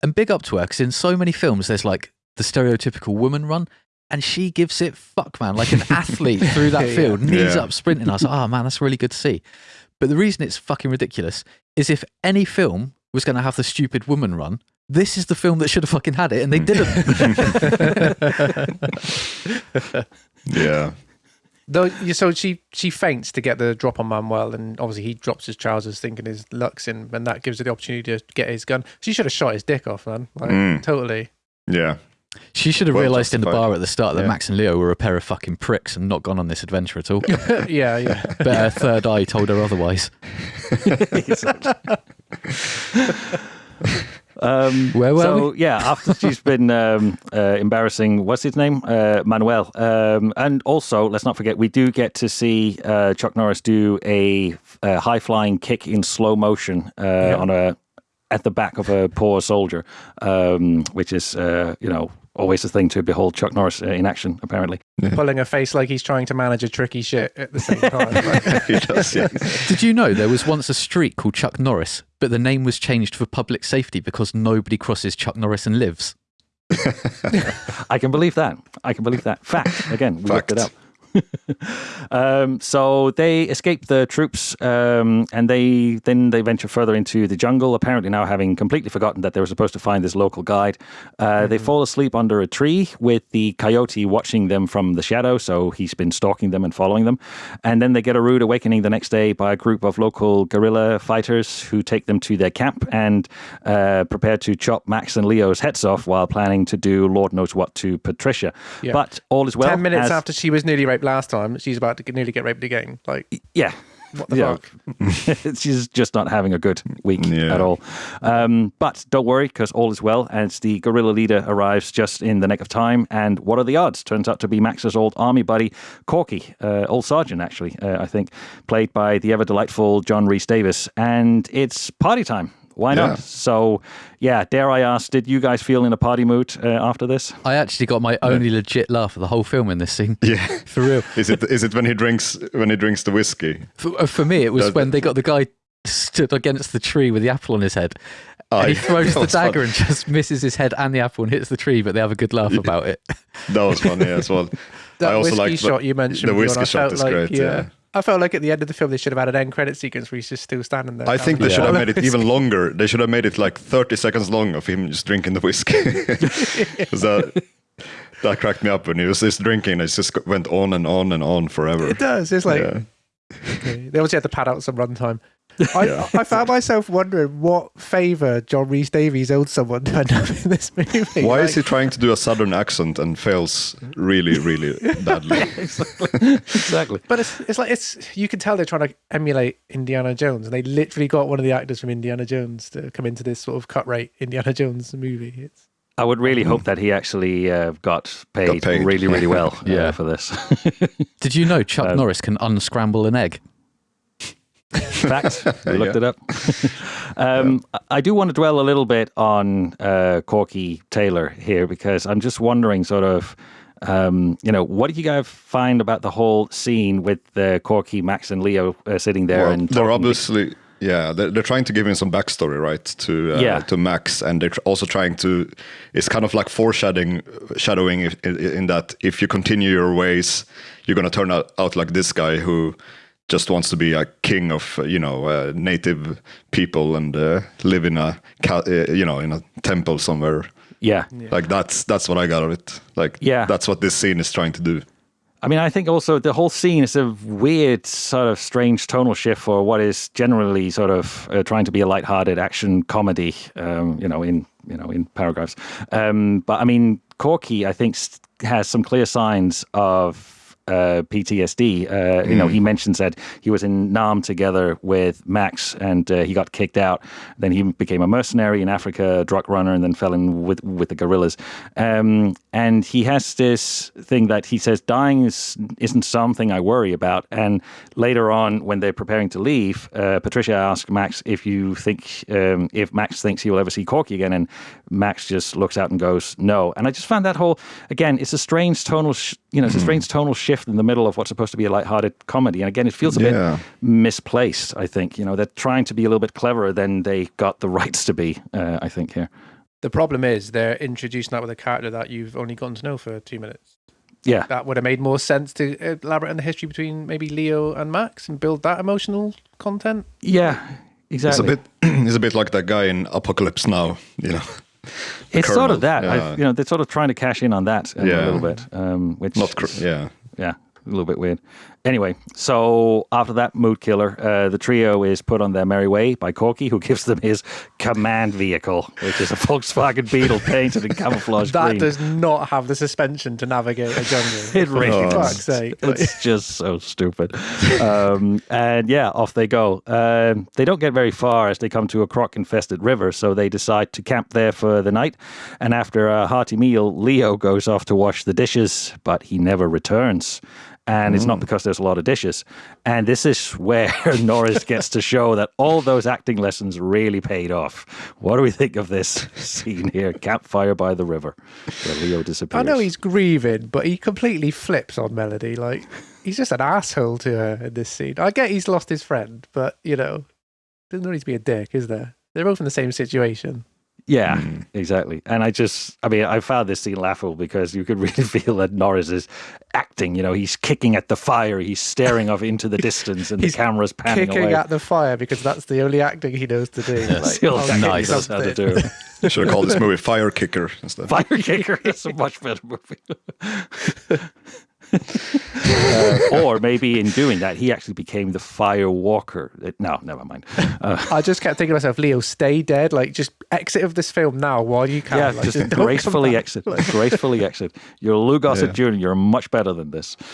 And big up to her because in so many films, there's like the stereotypical woman run, and she gives it fuck man like an athlete through that Yeah. field, knees Yeah. up sprinting. I was like, oh man, that's really good to see. But the reason it's fucking ridiculous is if any film was going to have the stupid woman run, this is the film that should have fucking had it, and they didn't. Yeah. Though, so she she faints to get the drop on Manuel, and obviously he drops his trousers, thinking his luck's in, and that gives her the opportunity to get his gun. She should have shot his dick off, man. Like Mm. totally. Yeah. She should have Well realised in the bar at the start that Yeah. Max and Leo were a pair of fucking pricks and not gone on this adventure at all. yeah, yeah. but her third eye told her otherwise. Um, Where were so yeah, after she's been um, uh, embarrassing, what's his name, uh, Manuel, um, and also let's not forget we do get to see uh, Chuck Norris do a, uh high flying kick in slow motion uh, on a at the back of a poor soldier, um, which is uh, you know always a thing to behold Chuck Norris uh, in action. Apparently, Pulling a face like he's trying to manage a tricky shit at the same time. Like, does, yeah. Did you know there was once a street called Chuck Norris, but the name was changed for public safety because nobody crosses Chuck Norris and lives? I can believe that. I can believe that. Fact. Again, we looked it up. Um, so they escape the troops, um, and they then they venture further into the jungle. Apparently, now having completely forgotten that they were supposed to find this local guide, uh, they fall asleep under a tree with the coyote watching them from the shadow. So he's been stalking them and following them, and then they get a rude awakening the next day by a group of local guerrilla fighters who take them to their camp and uh, prepare to chop Max and Leo's heads off while planning to do Lord knows what to Patricia. Yeah. But all is well. Ten minutes after she was nearly raped last time, she's about to nearly get raped again. Like, yeah. what the Yeah. fuck? She's just not having a good week Yeah. at all. Um, but don't worry, because all is well. As the guerrilla leader arrives just in the nick of time. And what are the odds? Turns out to be Max's old army buddy, Corky, uh, old sergeant, actually, uh, I think, played by the ever delightful John Rhys-Davies. And it's party time. Why Yeah. not? So, yeah, dare I ask, did you guys feel in a party mood uh, after this? I actually got my only legit laugh of the whole film in this scene. Yeah. For real. Is it is it when he drinks when he drinks the whiskey? For, uh, for me, it was Does- when they got the guy stood against the tree with the apple on his head. Oh, and he throws the was fun. dagger and just misses his head and the apple and hits the tree, but they have a good laugh about it. That was funny as well. That I also whiskey like shot you mentioned. The whiskey shot felt is like, great. Yeah. I felt like at the end of the film they should have had an end credit sequence where he's just still standing there. I think they having should have bottle made it even longer. They should have made it like 30 seconds long of him just drinking the whiskey. that, that cracked me up when he was just drinking. It just went on and on and on forever. It does. It's like Yeah. okay. they obviously had to pad out some runtime. I, I found myself wondering what favour John Rhys-Davies owed someone to end up in this movie. Why Like, is he trying to do a southern accent and fails really, really badly? exactly. exactly. But it's it's like it's you can tell they're trying to emulate Indiana Jones, and they literally got one of the actors from Indiana Jones to come into this sort of cut rate Indiana Jones movie. It's I would really hope that he actually uh, got, paid paid. really, really well uh, Yeah. for this. Did you know Chuck Um, Norris can unscramble an egg? Fact. We looked Yeah. it up. um, I do want to dwell a little bit on uh, Corky Taylor here because I'm just wondering, sort of, um, you know, what did you guys find about the whole scene with uh, Corky, Max, and Leo uh, sitting there Well, and they're obviously yeah they're, they're trying to give him some backstory right to uh, Yeah. to max and they're also trying to it's kind of like foreshadowing shadowing in, in that if you continue your ways you're going to turn out, out like this guy who just wants to be a king of you know uh, native people and uh, live in a uh, you know in a temple somewhere Yeah. like that's that's what i got of it like Yeah. that's what this scene is trying to do I mean, I think also the whole scene is a weird, sort of strange tonal shift for what is generally sort of uh, trying to be a light-hearted action comedy. Um, you know, in you know in paragraphs. Um, but I mean, Corky, I think, s- has some clear signs of. Uh, PTSD. Uh, You know, he mentions that he was in Nam together with Max, and uh, he got kicked out. Then he became a mercenary in Africa, drug runner, and then fell in with with the guerrillas. Um, and he has this thing that he says dying is isn't something I worry about. And later on, when they're preparing to leave, uh, Patricia asks Max if you think um, if Max thinks he will ever see Corky again, and Max just looks out and goes no. And I just found that whole again, it's a strange tonal sh- you know, it's a strange tonal shift in the middle of what's supposed to be a lighthearted comedy. And again, it feels a Yeah. bit misplaced, I think. You know, they're trying to be a little bit cleverer than they got the rights to be, uh, I think, here. The problem is they're introducing that with a character that you've only gotten to know for two minutes. Yeah. That would have made more sense to elaborate on the history between maybe Leo and Max and build that emotional content. Yeah, exactly. It's a exactly. bit it's a bit like that guy in Apocalypse Now, you know. It's sort of that. yeah. I've, you know, they're sort of trying to cash in on that uh, a little bit, um, which Not yeah. yeah, a little bit weird. Anyway, so after that mood killer, uh, the trio is put on their merry way by Corky, who gives them his command vehicle, which is a Volkswagen Beetle painted in camouflage That green. does not have the suspension to navigate a jungle. It really does. It's just so stupid. Um, and yeah, off they go. Um, they don't get very far as they come to a croc infested river, so they decide to camp there for the night. And after a hearty meal, Leo goes off to wash the dishes, but he never returns. And it's not mm. because there's a lot of dishes. And this is where Norris gets to show that all those acting lessons really paid off. What do we think of this scene here? Campfire by the river, where Leo disappears. I know he's grieving, but he completely flips on Melody. Like he's just an asshole to her in this scene. I get he's lost his friend, but you know, there's no need to be a dick, is there? They're both in the same situation. Yeah, Mm. exactly. And I just, I mean, I found this scene laughable because you could really feel that Norris is acting. You know, he's kicking at the fire, he's staring off into the distance, and He's the camera's panning Kicking away. at the fire because that's the only acting he knows to do. That's the only I'll acting kick he knows how to do. You should have called this movie Fire Kicker instead. Fire Kicker is a much better movie. Uh, or maybe in doing that, he actually became the Fire Walker. Uh, No, never mind. Uh, I just kept thinking to myself, Leo, stay dead. Like, just exit of this film now while you can. yeah, Like, just, don't gracefully back. exit. Gracefully exit. You're Lou Gossett Yeah. Jr. You're much better than this.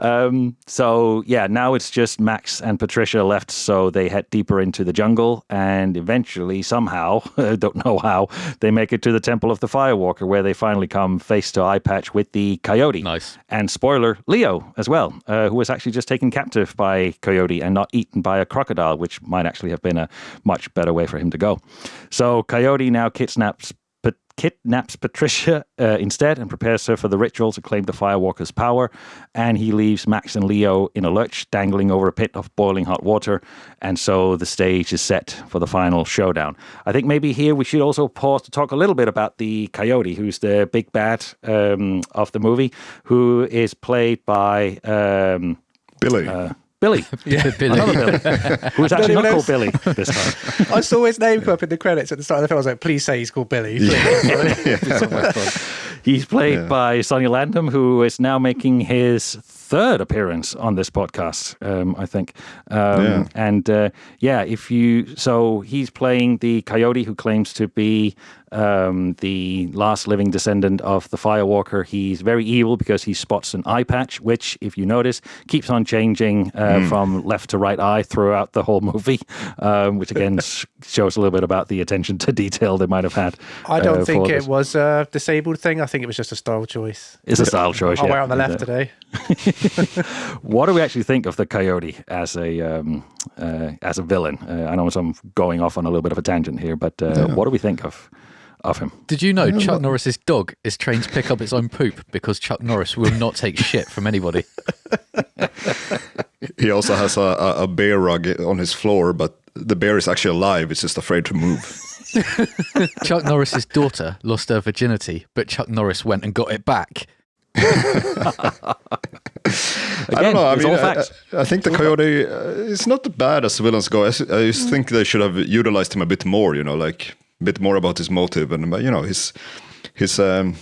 um, so yeah, now it's just Max and Patricia left. So they head deeper into the jungle, and eventually, somehow, don't know how, they make it to the Temple of the Firewalker, where they finally come face to eye patch with the Coyote. Nice. And spoiler, Leo as well, uh, who was actually just taken captive by Coyote and not eaten by a crocodile, which might actually have been a much better way for him to go. So Coyote now kidnaps. Kidnaps Patricia uh, instead and prepares her for the ritual to claim the Firewalker's power. And he leaves Max and Leo in a lurch, dangling over a pit of boiling hot water. And so the stage is set for the final showdown. I think maybe here we should also pause to talk a little bit about the Coyote, who's the big bad um, of the movie, who is played by um, Billy. uh, Billy. Yeah, Billy. Another Billy, who's actually not called Billy this time. I saw his name come up in the credits at the start of the film. I was like, please say he's called Billy. please." He's played Yeah. by Sonny Landham, who is now making his third appearance on this podcast, um, I think. Um, Yeah. And uh, yeah, if you so he's playing the coyote who claims to be um, the last living descendant of the Firewalker. He's very evil because he spots an eye patch, which, if you notice, keeps on changing uh, from left to right eye throughout the whole movie, um, which again shows a little bit about the attention to detail they might have had. I don't uh, think it this. was a disabled thing. I think it was just a style choice. It's a style choice. I'll yeah. wear on the left Exactly. today. What do we actually think of the coyote as a um, uh, as a villain? Uh, I know I'm going off on a little bit of a tangent here, but uh, what do we think of of him? Did you know Chuck Norris's dog is trained to pick up its own poop because Chuck Norris will not take shit from anybody? he also has a, a, a bear rug on his floor, but the bear is actually alive. It's just afraid to move. Chuck Norris's daughter lost her virginity, but Chuck Norris went and got it back. I don't know. I mean, I. I, I think the coyote uh, is not bad as villains go. I just think they should have utilized him a bit more. You know, like a bit more about his motive and you know his his um,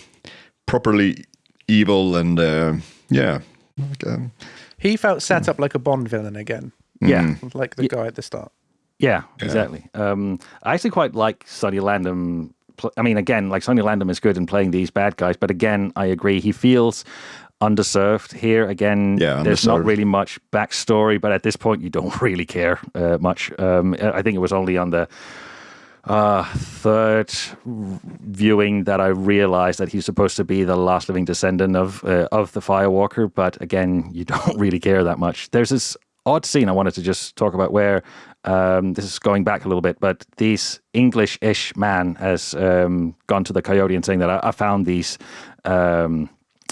properly evil and uh, yeah. Like, um, He felt set up like a Bond villain again, Yeah, like the guy at the start. yeah, exactly. Um, I actually quite like Sonny Landham. Pl- I mean, again, like Sonny Landham is good in playing these bad guys, but again, I agree. He feels underserved here. Again, Yeah, there's not really much backstory, but at this point, you don't really care uh, much. Um, I think it was only on the uh, third viewing that I realized that he's supposed to be the last living descendant of uh, of the Firewalker. But again, you don't really care that much. There's this odd scene I wanted to just talk about where um, this is going back a little bit, but this English-ish man has um, gone to the coyote and saying that I, I found these um,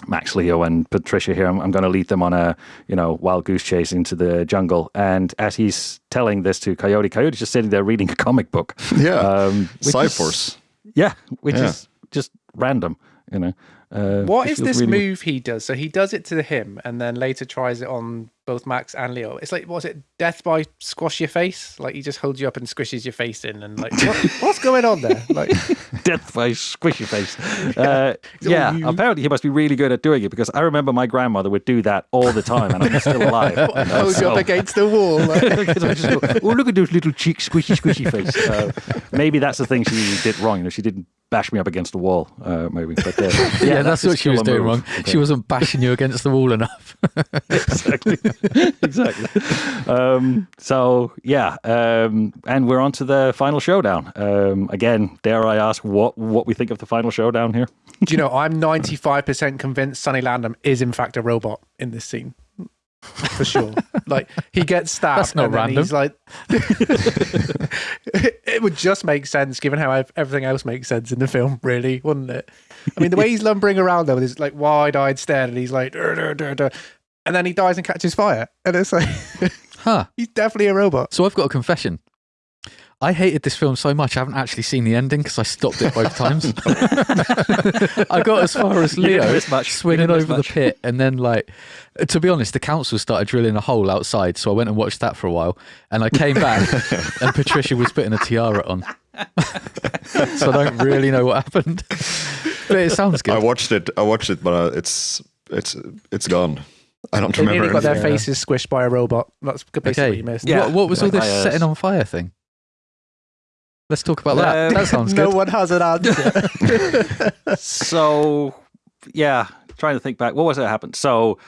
Max Leo and Patricia here. I'm, I'm going to lead them on a you know wild goose chase into the jungle. And as he's telling this to Coyote, Coyote's just sitting there reading a comic book. Yeah. Um, which Cyforce. yeah, which Yeah. is just random. You know. Uh, What it is feels this really- move he does? So he does it to him and then later tries it on both Max and Leo. It's like, was it death by squash your face? Like he just holds you up and squishes your face in and like, what, what's going on there? Like, death by squishy face. Uh, all yeah, apparently he must be really good at doing it because I remember my grandmother would do that all the time, and I'm still alive. you know, holds you up against the wall. Like, Because I just go, oh, look at those little cheeks, squishy, squishy face. Uh, maybe that's the thing she did wrong. You know, she didn't bash me up against the wall. Uh, maybe, but uh, yeah, Yeah, that's, just what she was doing move. wrong. She wasn't bashing you against the wall enough. exactly, exactly. Um, so yeah, um, and we're on to the final showdown. Um, again, dare I ask what what we think of the final showdown here? do you know, I'm 95% convinced Sonny Landham is in fact a robot in this scene. For sure. Like he gets stabbed That's not and random. he's like it would just make sense given how everything else makes sense in the film, really, wouldn't it? I mean, the way he's lumbering around though, with his like wide-eyed stare and he's like "Dur, dur, dur, dur," and then he dies and catches fire. And it's like Huh. he's definitely a robot. So I've got a confession. I hated this film so much I haven't actually seen the ending because I stopped it both times. I got as far as Leo much. Swinging didn't miss over the pit, and then like, to be honest, the council started drilling a hole outside, so I went and watched that for a while, and I came back, and Patricia was putting a tiara on. so I don't really know what happened, but it sounds good. I watched it. I watched it, but uh, it's it's it's gone. I don't They nearly remember. got their anything. faces squished by a robot. That's basically what Okay. you missed. Yeah. What, what was all this my, uh, setting on fire thing? Let's talk about that. Um, that sounds good. no one has an answer. so yeah trying to think back what was it that happened so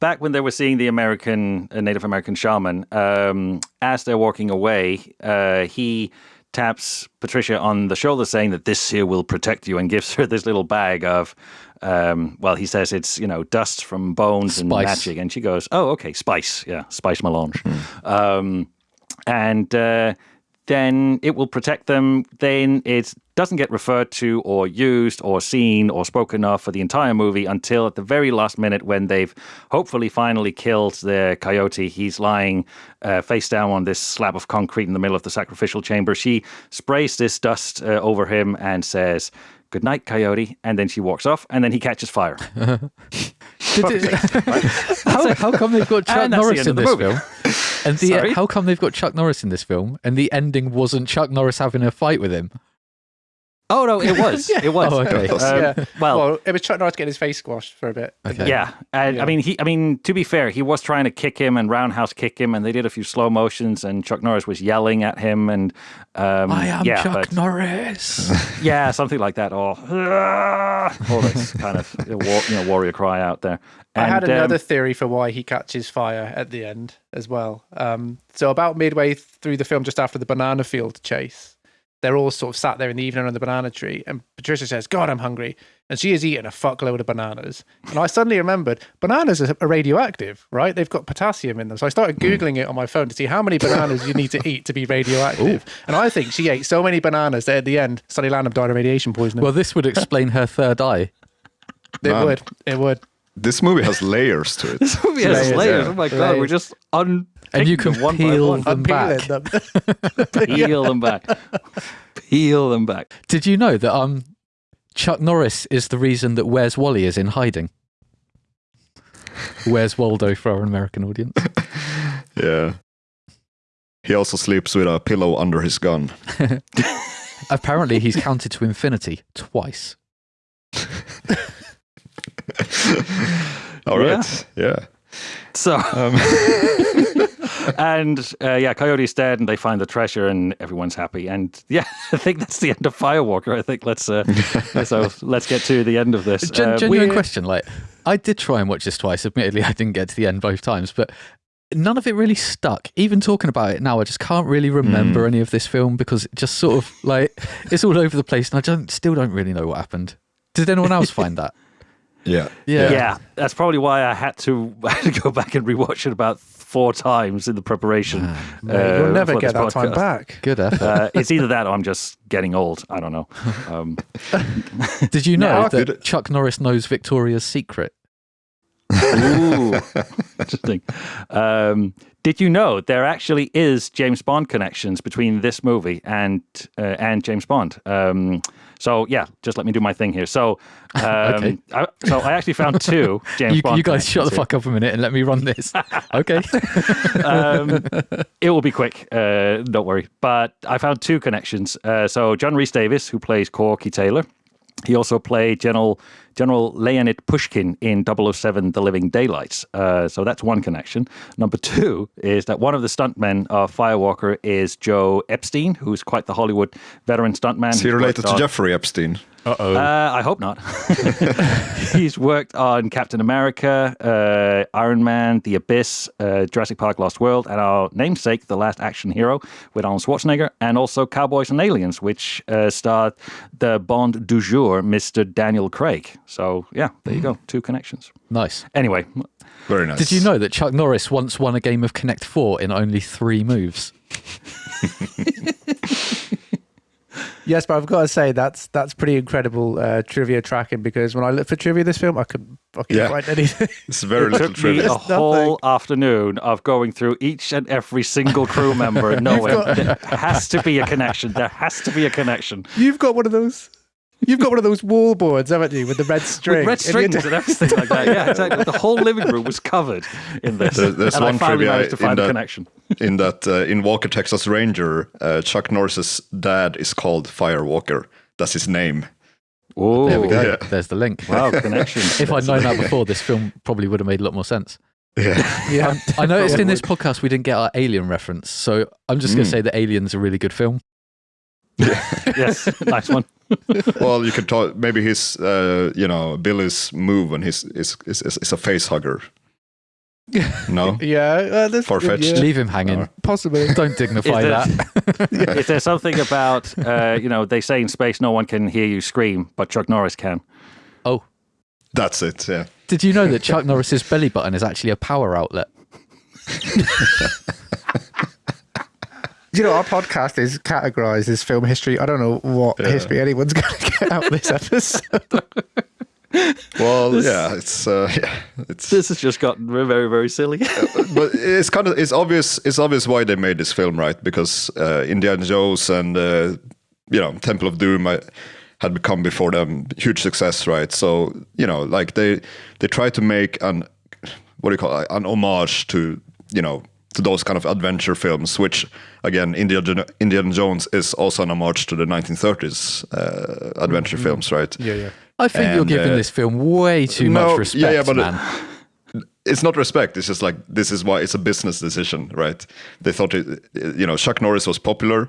back when they were seeing the american uh, native american shaman um, as they're walking away uh, he taps patricia on the shoulder saying that this here will protect you and gives her this little bag of um, well he says it's you know dust from bones and Spice. magic. And she goes oh okay spice. Yeah spice melange. Um, and uh, then it will protect them. Then it doesn't get referred to or used or seen or spoken of for the entire movie until at the very last minute when they've hopefully finally killed the coyote. He's lying uh, face down on this slab of concrete in the middle of the sacrificial chamber. She sprays this dust uh, over him and says, Good night, coyote. And then she walks off, and then he catches fire. How, how come they've got Chuck And the Norris in this the movie. film? And the Sorry? how come they've got Chuck Norris in this film? And the ending wasn't Chuck Norris having a fight with him. Oh, no, it was. It was. Oh, okay. Um, yeah. well, Well, it was Chuck Norris getting his face squashed for a bit. Okay. Yeah, and Yeah. I mean, he. I mean, to be fair, he was trying to kick him and roundhouse kick him, and they did a few slow motions, and Chuck Norris was yelling at him, and um, I am yeah, Chuck but- Norris. yeah, something like that, or all this kind of you know, war, you know, warrior cry out there. I had And, um, another theory for why he catches fire at the end as well. Um, so about midway through the film, just after the banana field chase, they're all sort of sat there in the evening on the banana tree, and Patricia says, "God, I'm hungry," and she has eaten a fuckload of bananas. And I suddenly remembered bananas are are radioactive, right? They've got potassium in them. So I started hmm. googling it on my phone to see how many bananas you need to eat to be radioactive. And I think she ate so many bananas that at the end, Sonny Landham died of radiation poisoning. well, this would explain her third eye. it Man. would, it would. This movie has layers to it. This movie has Layers, layers. yeah. Oh my god, Layers. we're just un And you can them one peel one. them back. Them. peel them back, peel them back. Did you know that um, Chuck Norris is the reason that Where's Wally is in hiding? Where's Waldo for our American audience? Yeah. He also sleeps with a pillow under his gun. Apparently, he's counted to infinity twice. All right. Yeah. So. Um, and uh, yeah, Coyote's dead, and they find the treasure, and everyone's happy. And yeah, I think that's the end of Firewalker. I think let's uh, so let's get to the end of this. Gen- Uh, genuine we're- question. Like, I did try and watch this twice. Admittedly, I didn't get to the end both times, but none of it really stuck. Even talking about it now, I just can't really remember Hmm. any of this film because it just sort of like it's all over the place, and I don't still don't really know what happened. Did anyone else find that? yeah. Yeah. yeah. that's probably why I had to, I had to go back and rewatch it about four times in the preparation. Mate, uh, you'll never get this that time back. Good effort. Uh, it's either that or I'm just getting old. I don't know. Um, Did you know Now- that Chuck Norris knows Victoria's secret? Ooh, interesting. Um, did you know there actually is James Bond connections between this movie and uh, and James Bond? Um, so yeah, just let me do my thing here. So, um, Okay. I, so I actually found two James You, Bond. you guys shut the fuck up a minute and let me run this. okay. Um, it will be quick. Uh, don't worry. But I found two connections. Uh, so John Rhys-Davies, who plays Corky Taylor, he also played General General Leonid Pushkin in 007 The Living Daylights. Uh, so that's one connection. Number two is that one of the stuntmen of Firewalker is Joe Epstein, who's quite the Hollywood veteran stuntman. Is he related to Jeffrey Epstein? Uh-oh. uh, I hope not. He's worked on Captain America, uh, Iron Man, The Abyss, uh, Jurassic Park Lost World, and our namesake, The Last Action Hero, with Arnold Schwarzenegger, and also Cowboys and Aliens, which uh, starred the Bond du jour, Mr. Daniel Craig. So, yeah, there you go. Two connections. nice. Anyway, Very nice. Did you know that Chuck Norris once won a game of Connect Four in only three moves? Yes, but I've got to say that's that's pretty incredible uh, trivia tracking because when I looked for trivia in this film, I couldn't fucking Yeah. find anything. It's very it little took me a There's whole afternoon of going through each and every single crew member and knowing got- there has to be a connection. There has to be a connection. You've got one of those. You've got one of those wall boards, haven't you, with the red string? With red And you strings had and everything like that. Yeah, exactly. The whole living room was covered in this. There- there's and one I finally trivia managed to in find a connection. in that uh, in Walker Texas Ranger, uh, Chuck Norris's dad is called Firewalker. That's his name. Oh, There we go. Yeah. There's the link. Wow, connections. If I'd known that before, this film probably would have made a lot more sense. Yeah. Yeah. I noticed in this podcast we didn't get our Alien reference, so I'm just going Mm. to say that Alien's a really good film. yes, nice one. well, you could talk. Maybe his, uh, you know, Billy's move and his is is, is, is a face hugger. No, yeah, uh, that's Far-fetched. Yeah, Leave him hanging. Alright. possibly. Don't dignify Is there- that. Is there something about, uh, you know, they say in space no one can hear you scream, but Chuck Norris can? Oh, that's it. Yeah. did you know that Chuck Norris's belly button is actually a power outlet? You know, our podcast is categorized as film history. I don't know what Yeah. history anyone's going to get out of this episode. Well, yeah, it's uh, yeah, it's This has just gotten very, very, very silly. but it's kind of it's obvious it's obvious why they made this film, right? Because uh, Indiana Jones and uh, you know Temple of Doom uh, had become before them huge success, right? So you know, like they they try to make an what do you call it, an homage to you know to those kind of adventure films, which again Indiana Indiana Jones is also an homage to the 1930s uh, adventure films, right? yeah, yeah. I think you're giving uh, this film way too no, much respect, yeah, yeah, but it- man. it's not respect. It's just like this is why it's a business decision, right? They thought it, you know, Chuck Norris was popular.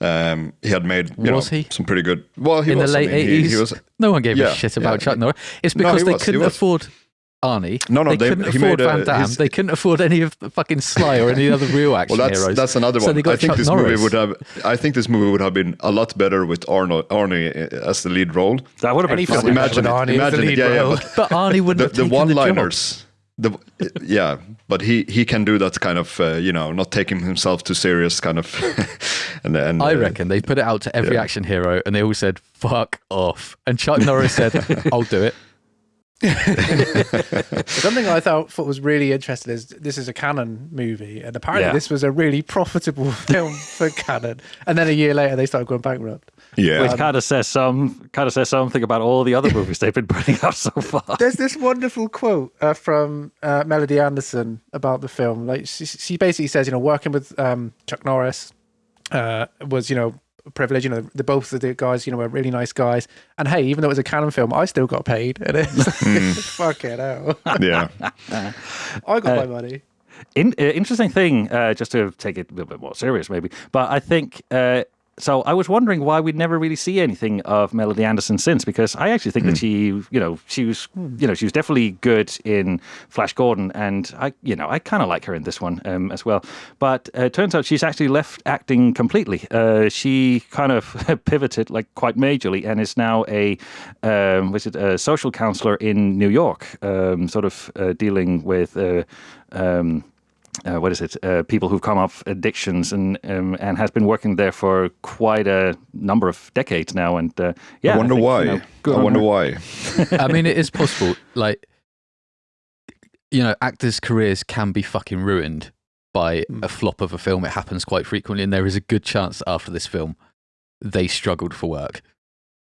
Um, he had made you Was know he? some pretty good. Well, he in was, the I late mean, eighties, He, was no one gave yeah, a shit about yeah. Chuck Norris. It's because he they was, couldn't was. afford Arnie. No, no, they, they- couldn't afford made a- Van Damme. his- They couldn't afford any of the fucking Sly or any other real action Well, that's heroes. that's another So one. they got I think Chuck this Norris. movie would have. I think this movie would have been a lot better with Arno, Arnie as the lead role. That would have been Any fun. Imagine with it. Arnie as the Imagine it. lead Yeah, yeah. role. But but Arnie wouldn't the, have the taken the one-liners. The, yeah, but he he can do that kind of uh, you know not taking himself too serious kind of. and and I uh, reckon they put it out to every yeah. action hero, and they all said "fuck off." And Chuck Norris said, "I'll do it." Something I thought, thought was really interesting is this is a Cannon movie, and apparently Yeah. this was a really profitable film for Cannon. And then a year later, they started going bankrupt. Yeah, Which kind of says some kind of says something about all the other movies they've been putting out so far. There's this wonderful quote uh, from uh, Melody Anderson about the film. Like she, she basically says, you know, working with um, Chuck Norris uh, was, you know, a privilege. You know, the both of the guys, you know, were really nice guys. And hey, even though it was a Cannon film, I still got paid. And it's fuck it out. yeah. I got Uh, my money. In, uh, interesting thing, uh, just to take it a little bit more serious, maybe. But I think uh, so. I was wondering why we'd never really see anything of Melody Anderson since, because I actually think that she, you know, she was, you know, she was definitely good in Flash Gordon, and I, you know, I kind of like her in this one um, as well. But uh, it turns out she's actually left acting completely. Uh, she kind of pivoted like quite majorly, and is now a, um, was it a social counselor in New York, um, sort of uh, dealing with. Uh, um, uh, what is it? Uh, people who've come off addictions and um, and has been working there for quite a number of decades now. And uh, yeah, I wonder think, why. you know, good I wonder her. why. I mean, it is possible. Like, you know, actors' careers can be fucking ruined by Mm. a flop of a film. It happens quite frequently, and there is a good chance that after this film, they struggled for work.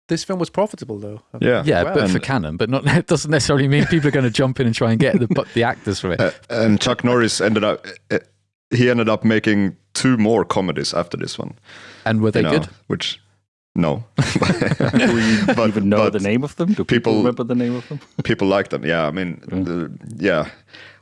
This film was profitable though. Yeah. Yeah, Well, but for Cannon, but not. It doesn't necessarily mean people are going to jump in and try and get the the actors from it. Uh, and Chuck Norris ended up. Uh, he ended up making two more comedies after this one. And were they you know, good? Which, no. Do we But- even know but the name of them? Do people, people- remember the name of them? people like them. Yeah, I mean, Mm. the, yeah.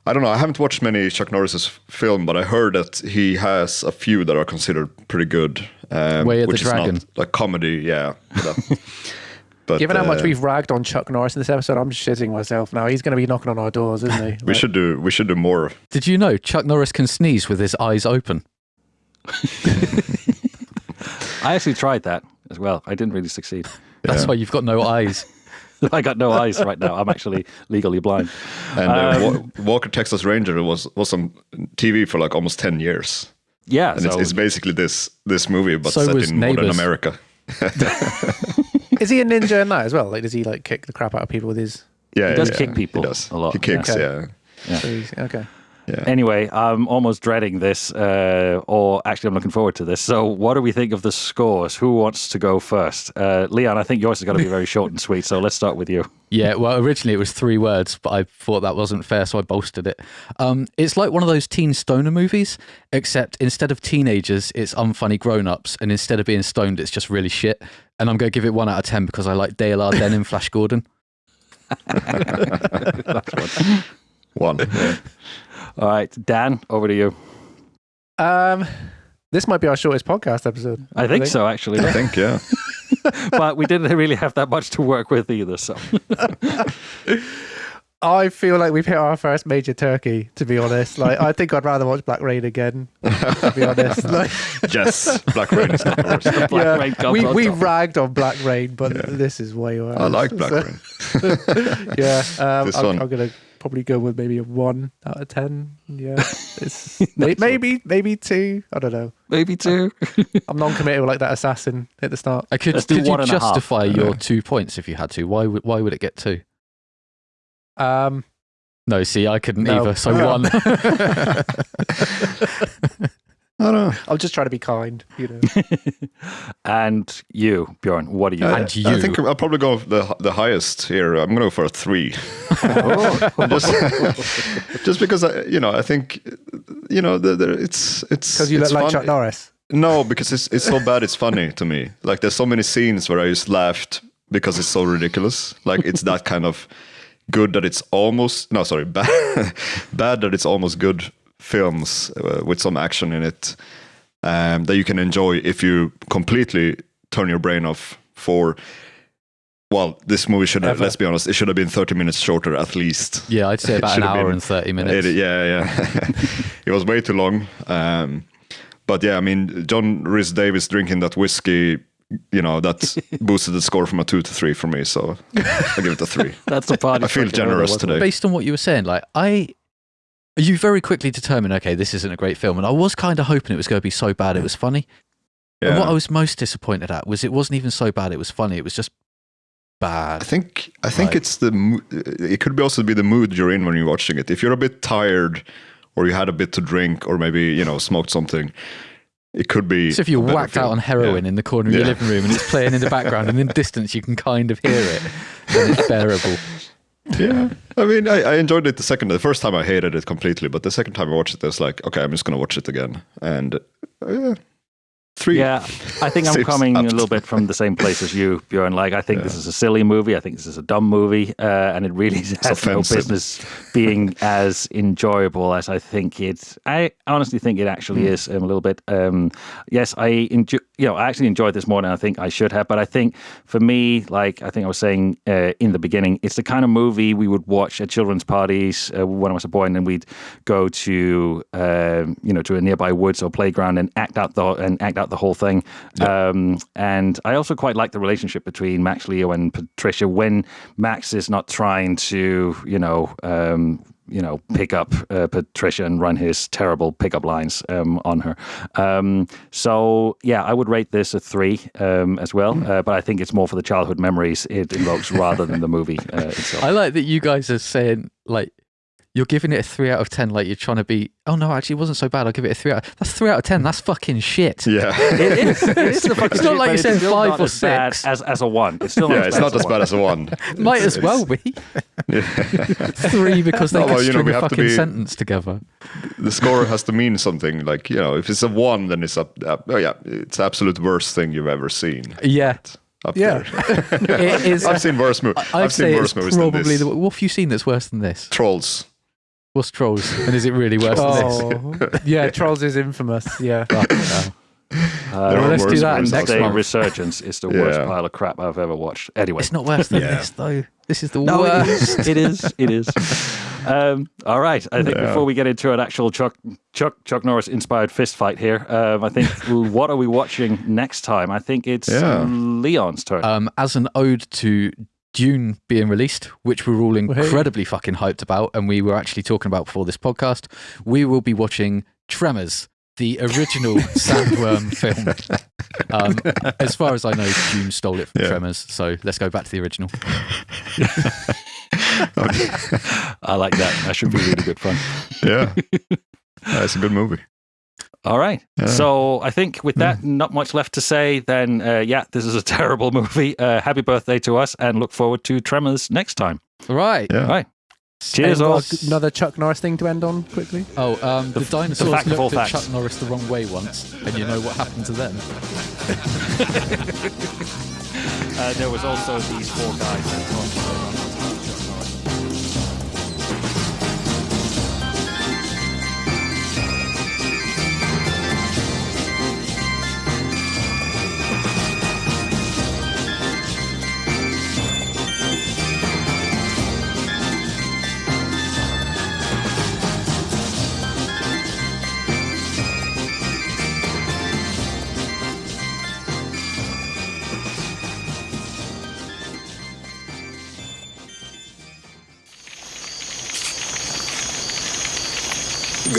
I don't know. I haven't watched many Chuck Norris's film, but I heard that he has a few that are considered pretty good. Um, Way of the which is Dragon. not like comedy. Yeah. But, but, Given how much uh, we've ragged on Chuck Norris in this episode, I'm shitting myself now. He's going to be knocking on our doors, isn't he? we Like, should do we should do more. Did you know Chuck Norris can sneeze with his eyes open? I actually tried that as well. I didn't really succeed. That's Yeah. why you've got no eyes. I got no eyes right now. I'm actually legally blind. And uh, Um, Walker Texas Ranger was was on TV for like almost ten years, Yeah, and so it's, it's basically this this movie, but So set was in modern America. Is he a ninja in that as well? Like, does he like kick the crap out of people with his? Yeah, He does yeah, kick people He does a lot, He kicks. yeah. Yeah, so Okay. Yeah. Anyway, I'm almost dreading this, uh, or actually, I'm looking forward to this. So, what do we think of the scores? Who wants to go first? Uh, Leon, I think yours is going to be very short and sweet. So, let's start with you. Yeah, well, originally it was three words, but I thought that wasn't fair, so I bolstered it. Um, it's like one of those teen stoner movies, except instead of teenagers, it's unfunny grown ups, and instead of being stoned, it's just really shit. And I'm going to give it one out of 10 because I like Dale Arden and Flash Gordon. One. Yeah. All right, Dan, over to you. Um, this might be our shortest podcast episode. I think so, actually, I think. Yeah. but we didn't really have that much to work with either. So, I feel like we've hit our first major turkey. To be honest, like I think I'd rather watch Black Rain again. To be honest, like yes. Black Rain is not the worst. Black yeah, Rain we we top. ragged on Black Rain, but this is way worse. I like Black So- Rain. yeah, um, This I'm, one. I'm gonna probably go with maybe a one out of ten. Yeah, it's may, maybe maybe two. I don't know. maybe two. I'm non-committal like that assassin at the start. I could, Let's could you one and a half. justify your two points if you had to? Why would, why would it get two? Um, No, see, I couldn't No. either, so No. one. I don't know. I'm just try to be kind, you know. and you, Bjorn, what do you? Uh, And I think I'll probably go the the highest here. I'm gonna go for a three. Oh. just, just because I, you know, I think, you know, the, the, it's it's Because you it's look like Chuck Norris. No, because it's it's so bad. It's funny to me. Like there's so many scenes where I just laughed because it's so ridiculous. Like it's that kind of good that it's almost no, sorry, bad bad that it's almost good films uh, with some action in it um, that you can enjoy if you completely turn your brain off for. Well, this movie should have, let's be honest, it should have been 30 minutes shorter at least. yeah, I'd say about an hour and 30 minutes. It- yeah, yeah. it was way too long. Um, but yeah, I mean, John Rhys-Davies drinking that whiskey, you know, that boosted the score from a two to three for me. So I give it a three. That's the part I feel generous today. based on what you were saying, like I, you very quickly determined, okay, this isn't a great film, and I was kind of hoping it was going to be so bad it was funny. And what I was most disappointed at was it wasn't even so bad it was funny. It was just bad. I think I think Right. it's the it could be also be the mood you're in when you're watching it. If you're a bit tired, or you had a bit to drink, or maybe you know smoked something, it could be. So if you're whacked out on heroin in the corner of your living room and it's playing in the background, and in distance you can kind of hear it, then it's bearable. Yeah, I mean, I, I enjoyed it the second. The first time I hated it completely, but the second time I watched it, I was like, okay, I'm just gonna watch it again, and uh, yeah, three. Yeah, I think I'm coming a little bit from the same place as you, Bjorn. Like, I think this is a silly movie. I think this is a dumb movie, uh, and it really has no business being as enjoyable as I think it. I honestly think it actually Hmm. is um, a little bit. Um, yes, I enjoy. You know, I actually enjoyed this more than I think I should have. But I think for me, like I think I was saying uh, in the beginning, it's the kind of movie we would watch at children's parties uh, when I was a boy, and then we'd go to um, you know to a nearby woods or playground and act out the and act out the whole thing. Um, and I also quite like the relationship between Max Leo and Patricia when Max is not trying to you know. Um, you know, pick up uh, Patricia and run his terrible pickup lines um, on her. Um, so yeah, I would rate this a three um, as well. Uh, but I think it's more for the childhood memories it invokes rather than the movie uh, itself. I like that you guys are saying like you're giving it a three out of ten, like you're trying to be. Oh no, actually, it wasn't so bad. I'll give it a three out. That's three out of ten. That's fucking shit. Yeah. It is. It is the fucking It's not shit, like you're saying five or as bad six. as as a one. It's still not yeah, as it's bad not as as a bad one. as a one. Might It's- as well be three because they No, could well, you know, string we a have to fucking be- sentence together. the score has to mean something. Like you know, if it's a one, then it's up. up oh yeah, it's the absolute worst thing you've ever seen. Yeah, Up Yeah. there. it is. I've seen worse movies. I'd I've seen worse movies than probably this. the. What have you seen that's worse than this? Trolls. What's Trolls? And is it really worse than this? Oh, yeah, Trolls is infamous. Yeah. Fucking hell. Uh, There let's do worse that movies next Day month. Resurgence is the worst pile of crap I've ever watched. Anyway, It's not worse than Yeah. this though. This is the No, worst. is. It is. It is. Um, all right. I think Yeah. before we get into an actual Chuck Chuck Chuck Norris inspired fist fight here, um, I think what are we watching next time? I think it's Yeah. Leon's turn. um, as an ode to Dune being released, which we're all incredibly fucking hyped about, and we were actually talking about before this podcast, we will be watching Tremors, the original Sandworm film. Um, as far as I know, Dune stole it from Yeah. Tremors, so let's go back to the original. I like that. That should be really good fun. yeah. Yeah, it's a good movie. All right. Yeah. So I think with that, not much left to say. Then, uh, yeah, this is a terrible movie. Uh, happy birthday to us, and look forward to Tremors next time. Right. Yeah. All right. Cheers, Any all. Another Chuck Norris thing to end on quickly. Oh, um, the, dinosaurs fact of all looked at facts. Chuck Norris the wrong way once, and you know what happened to them? Uh, there was also these four guys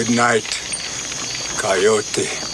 Good night, Coyote.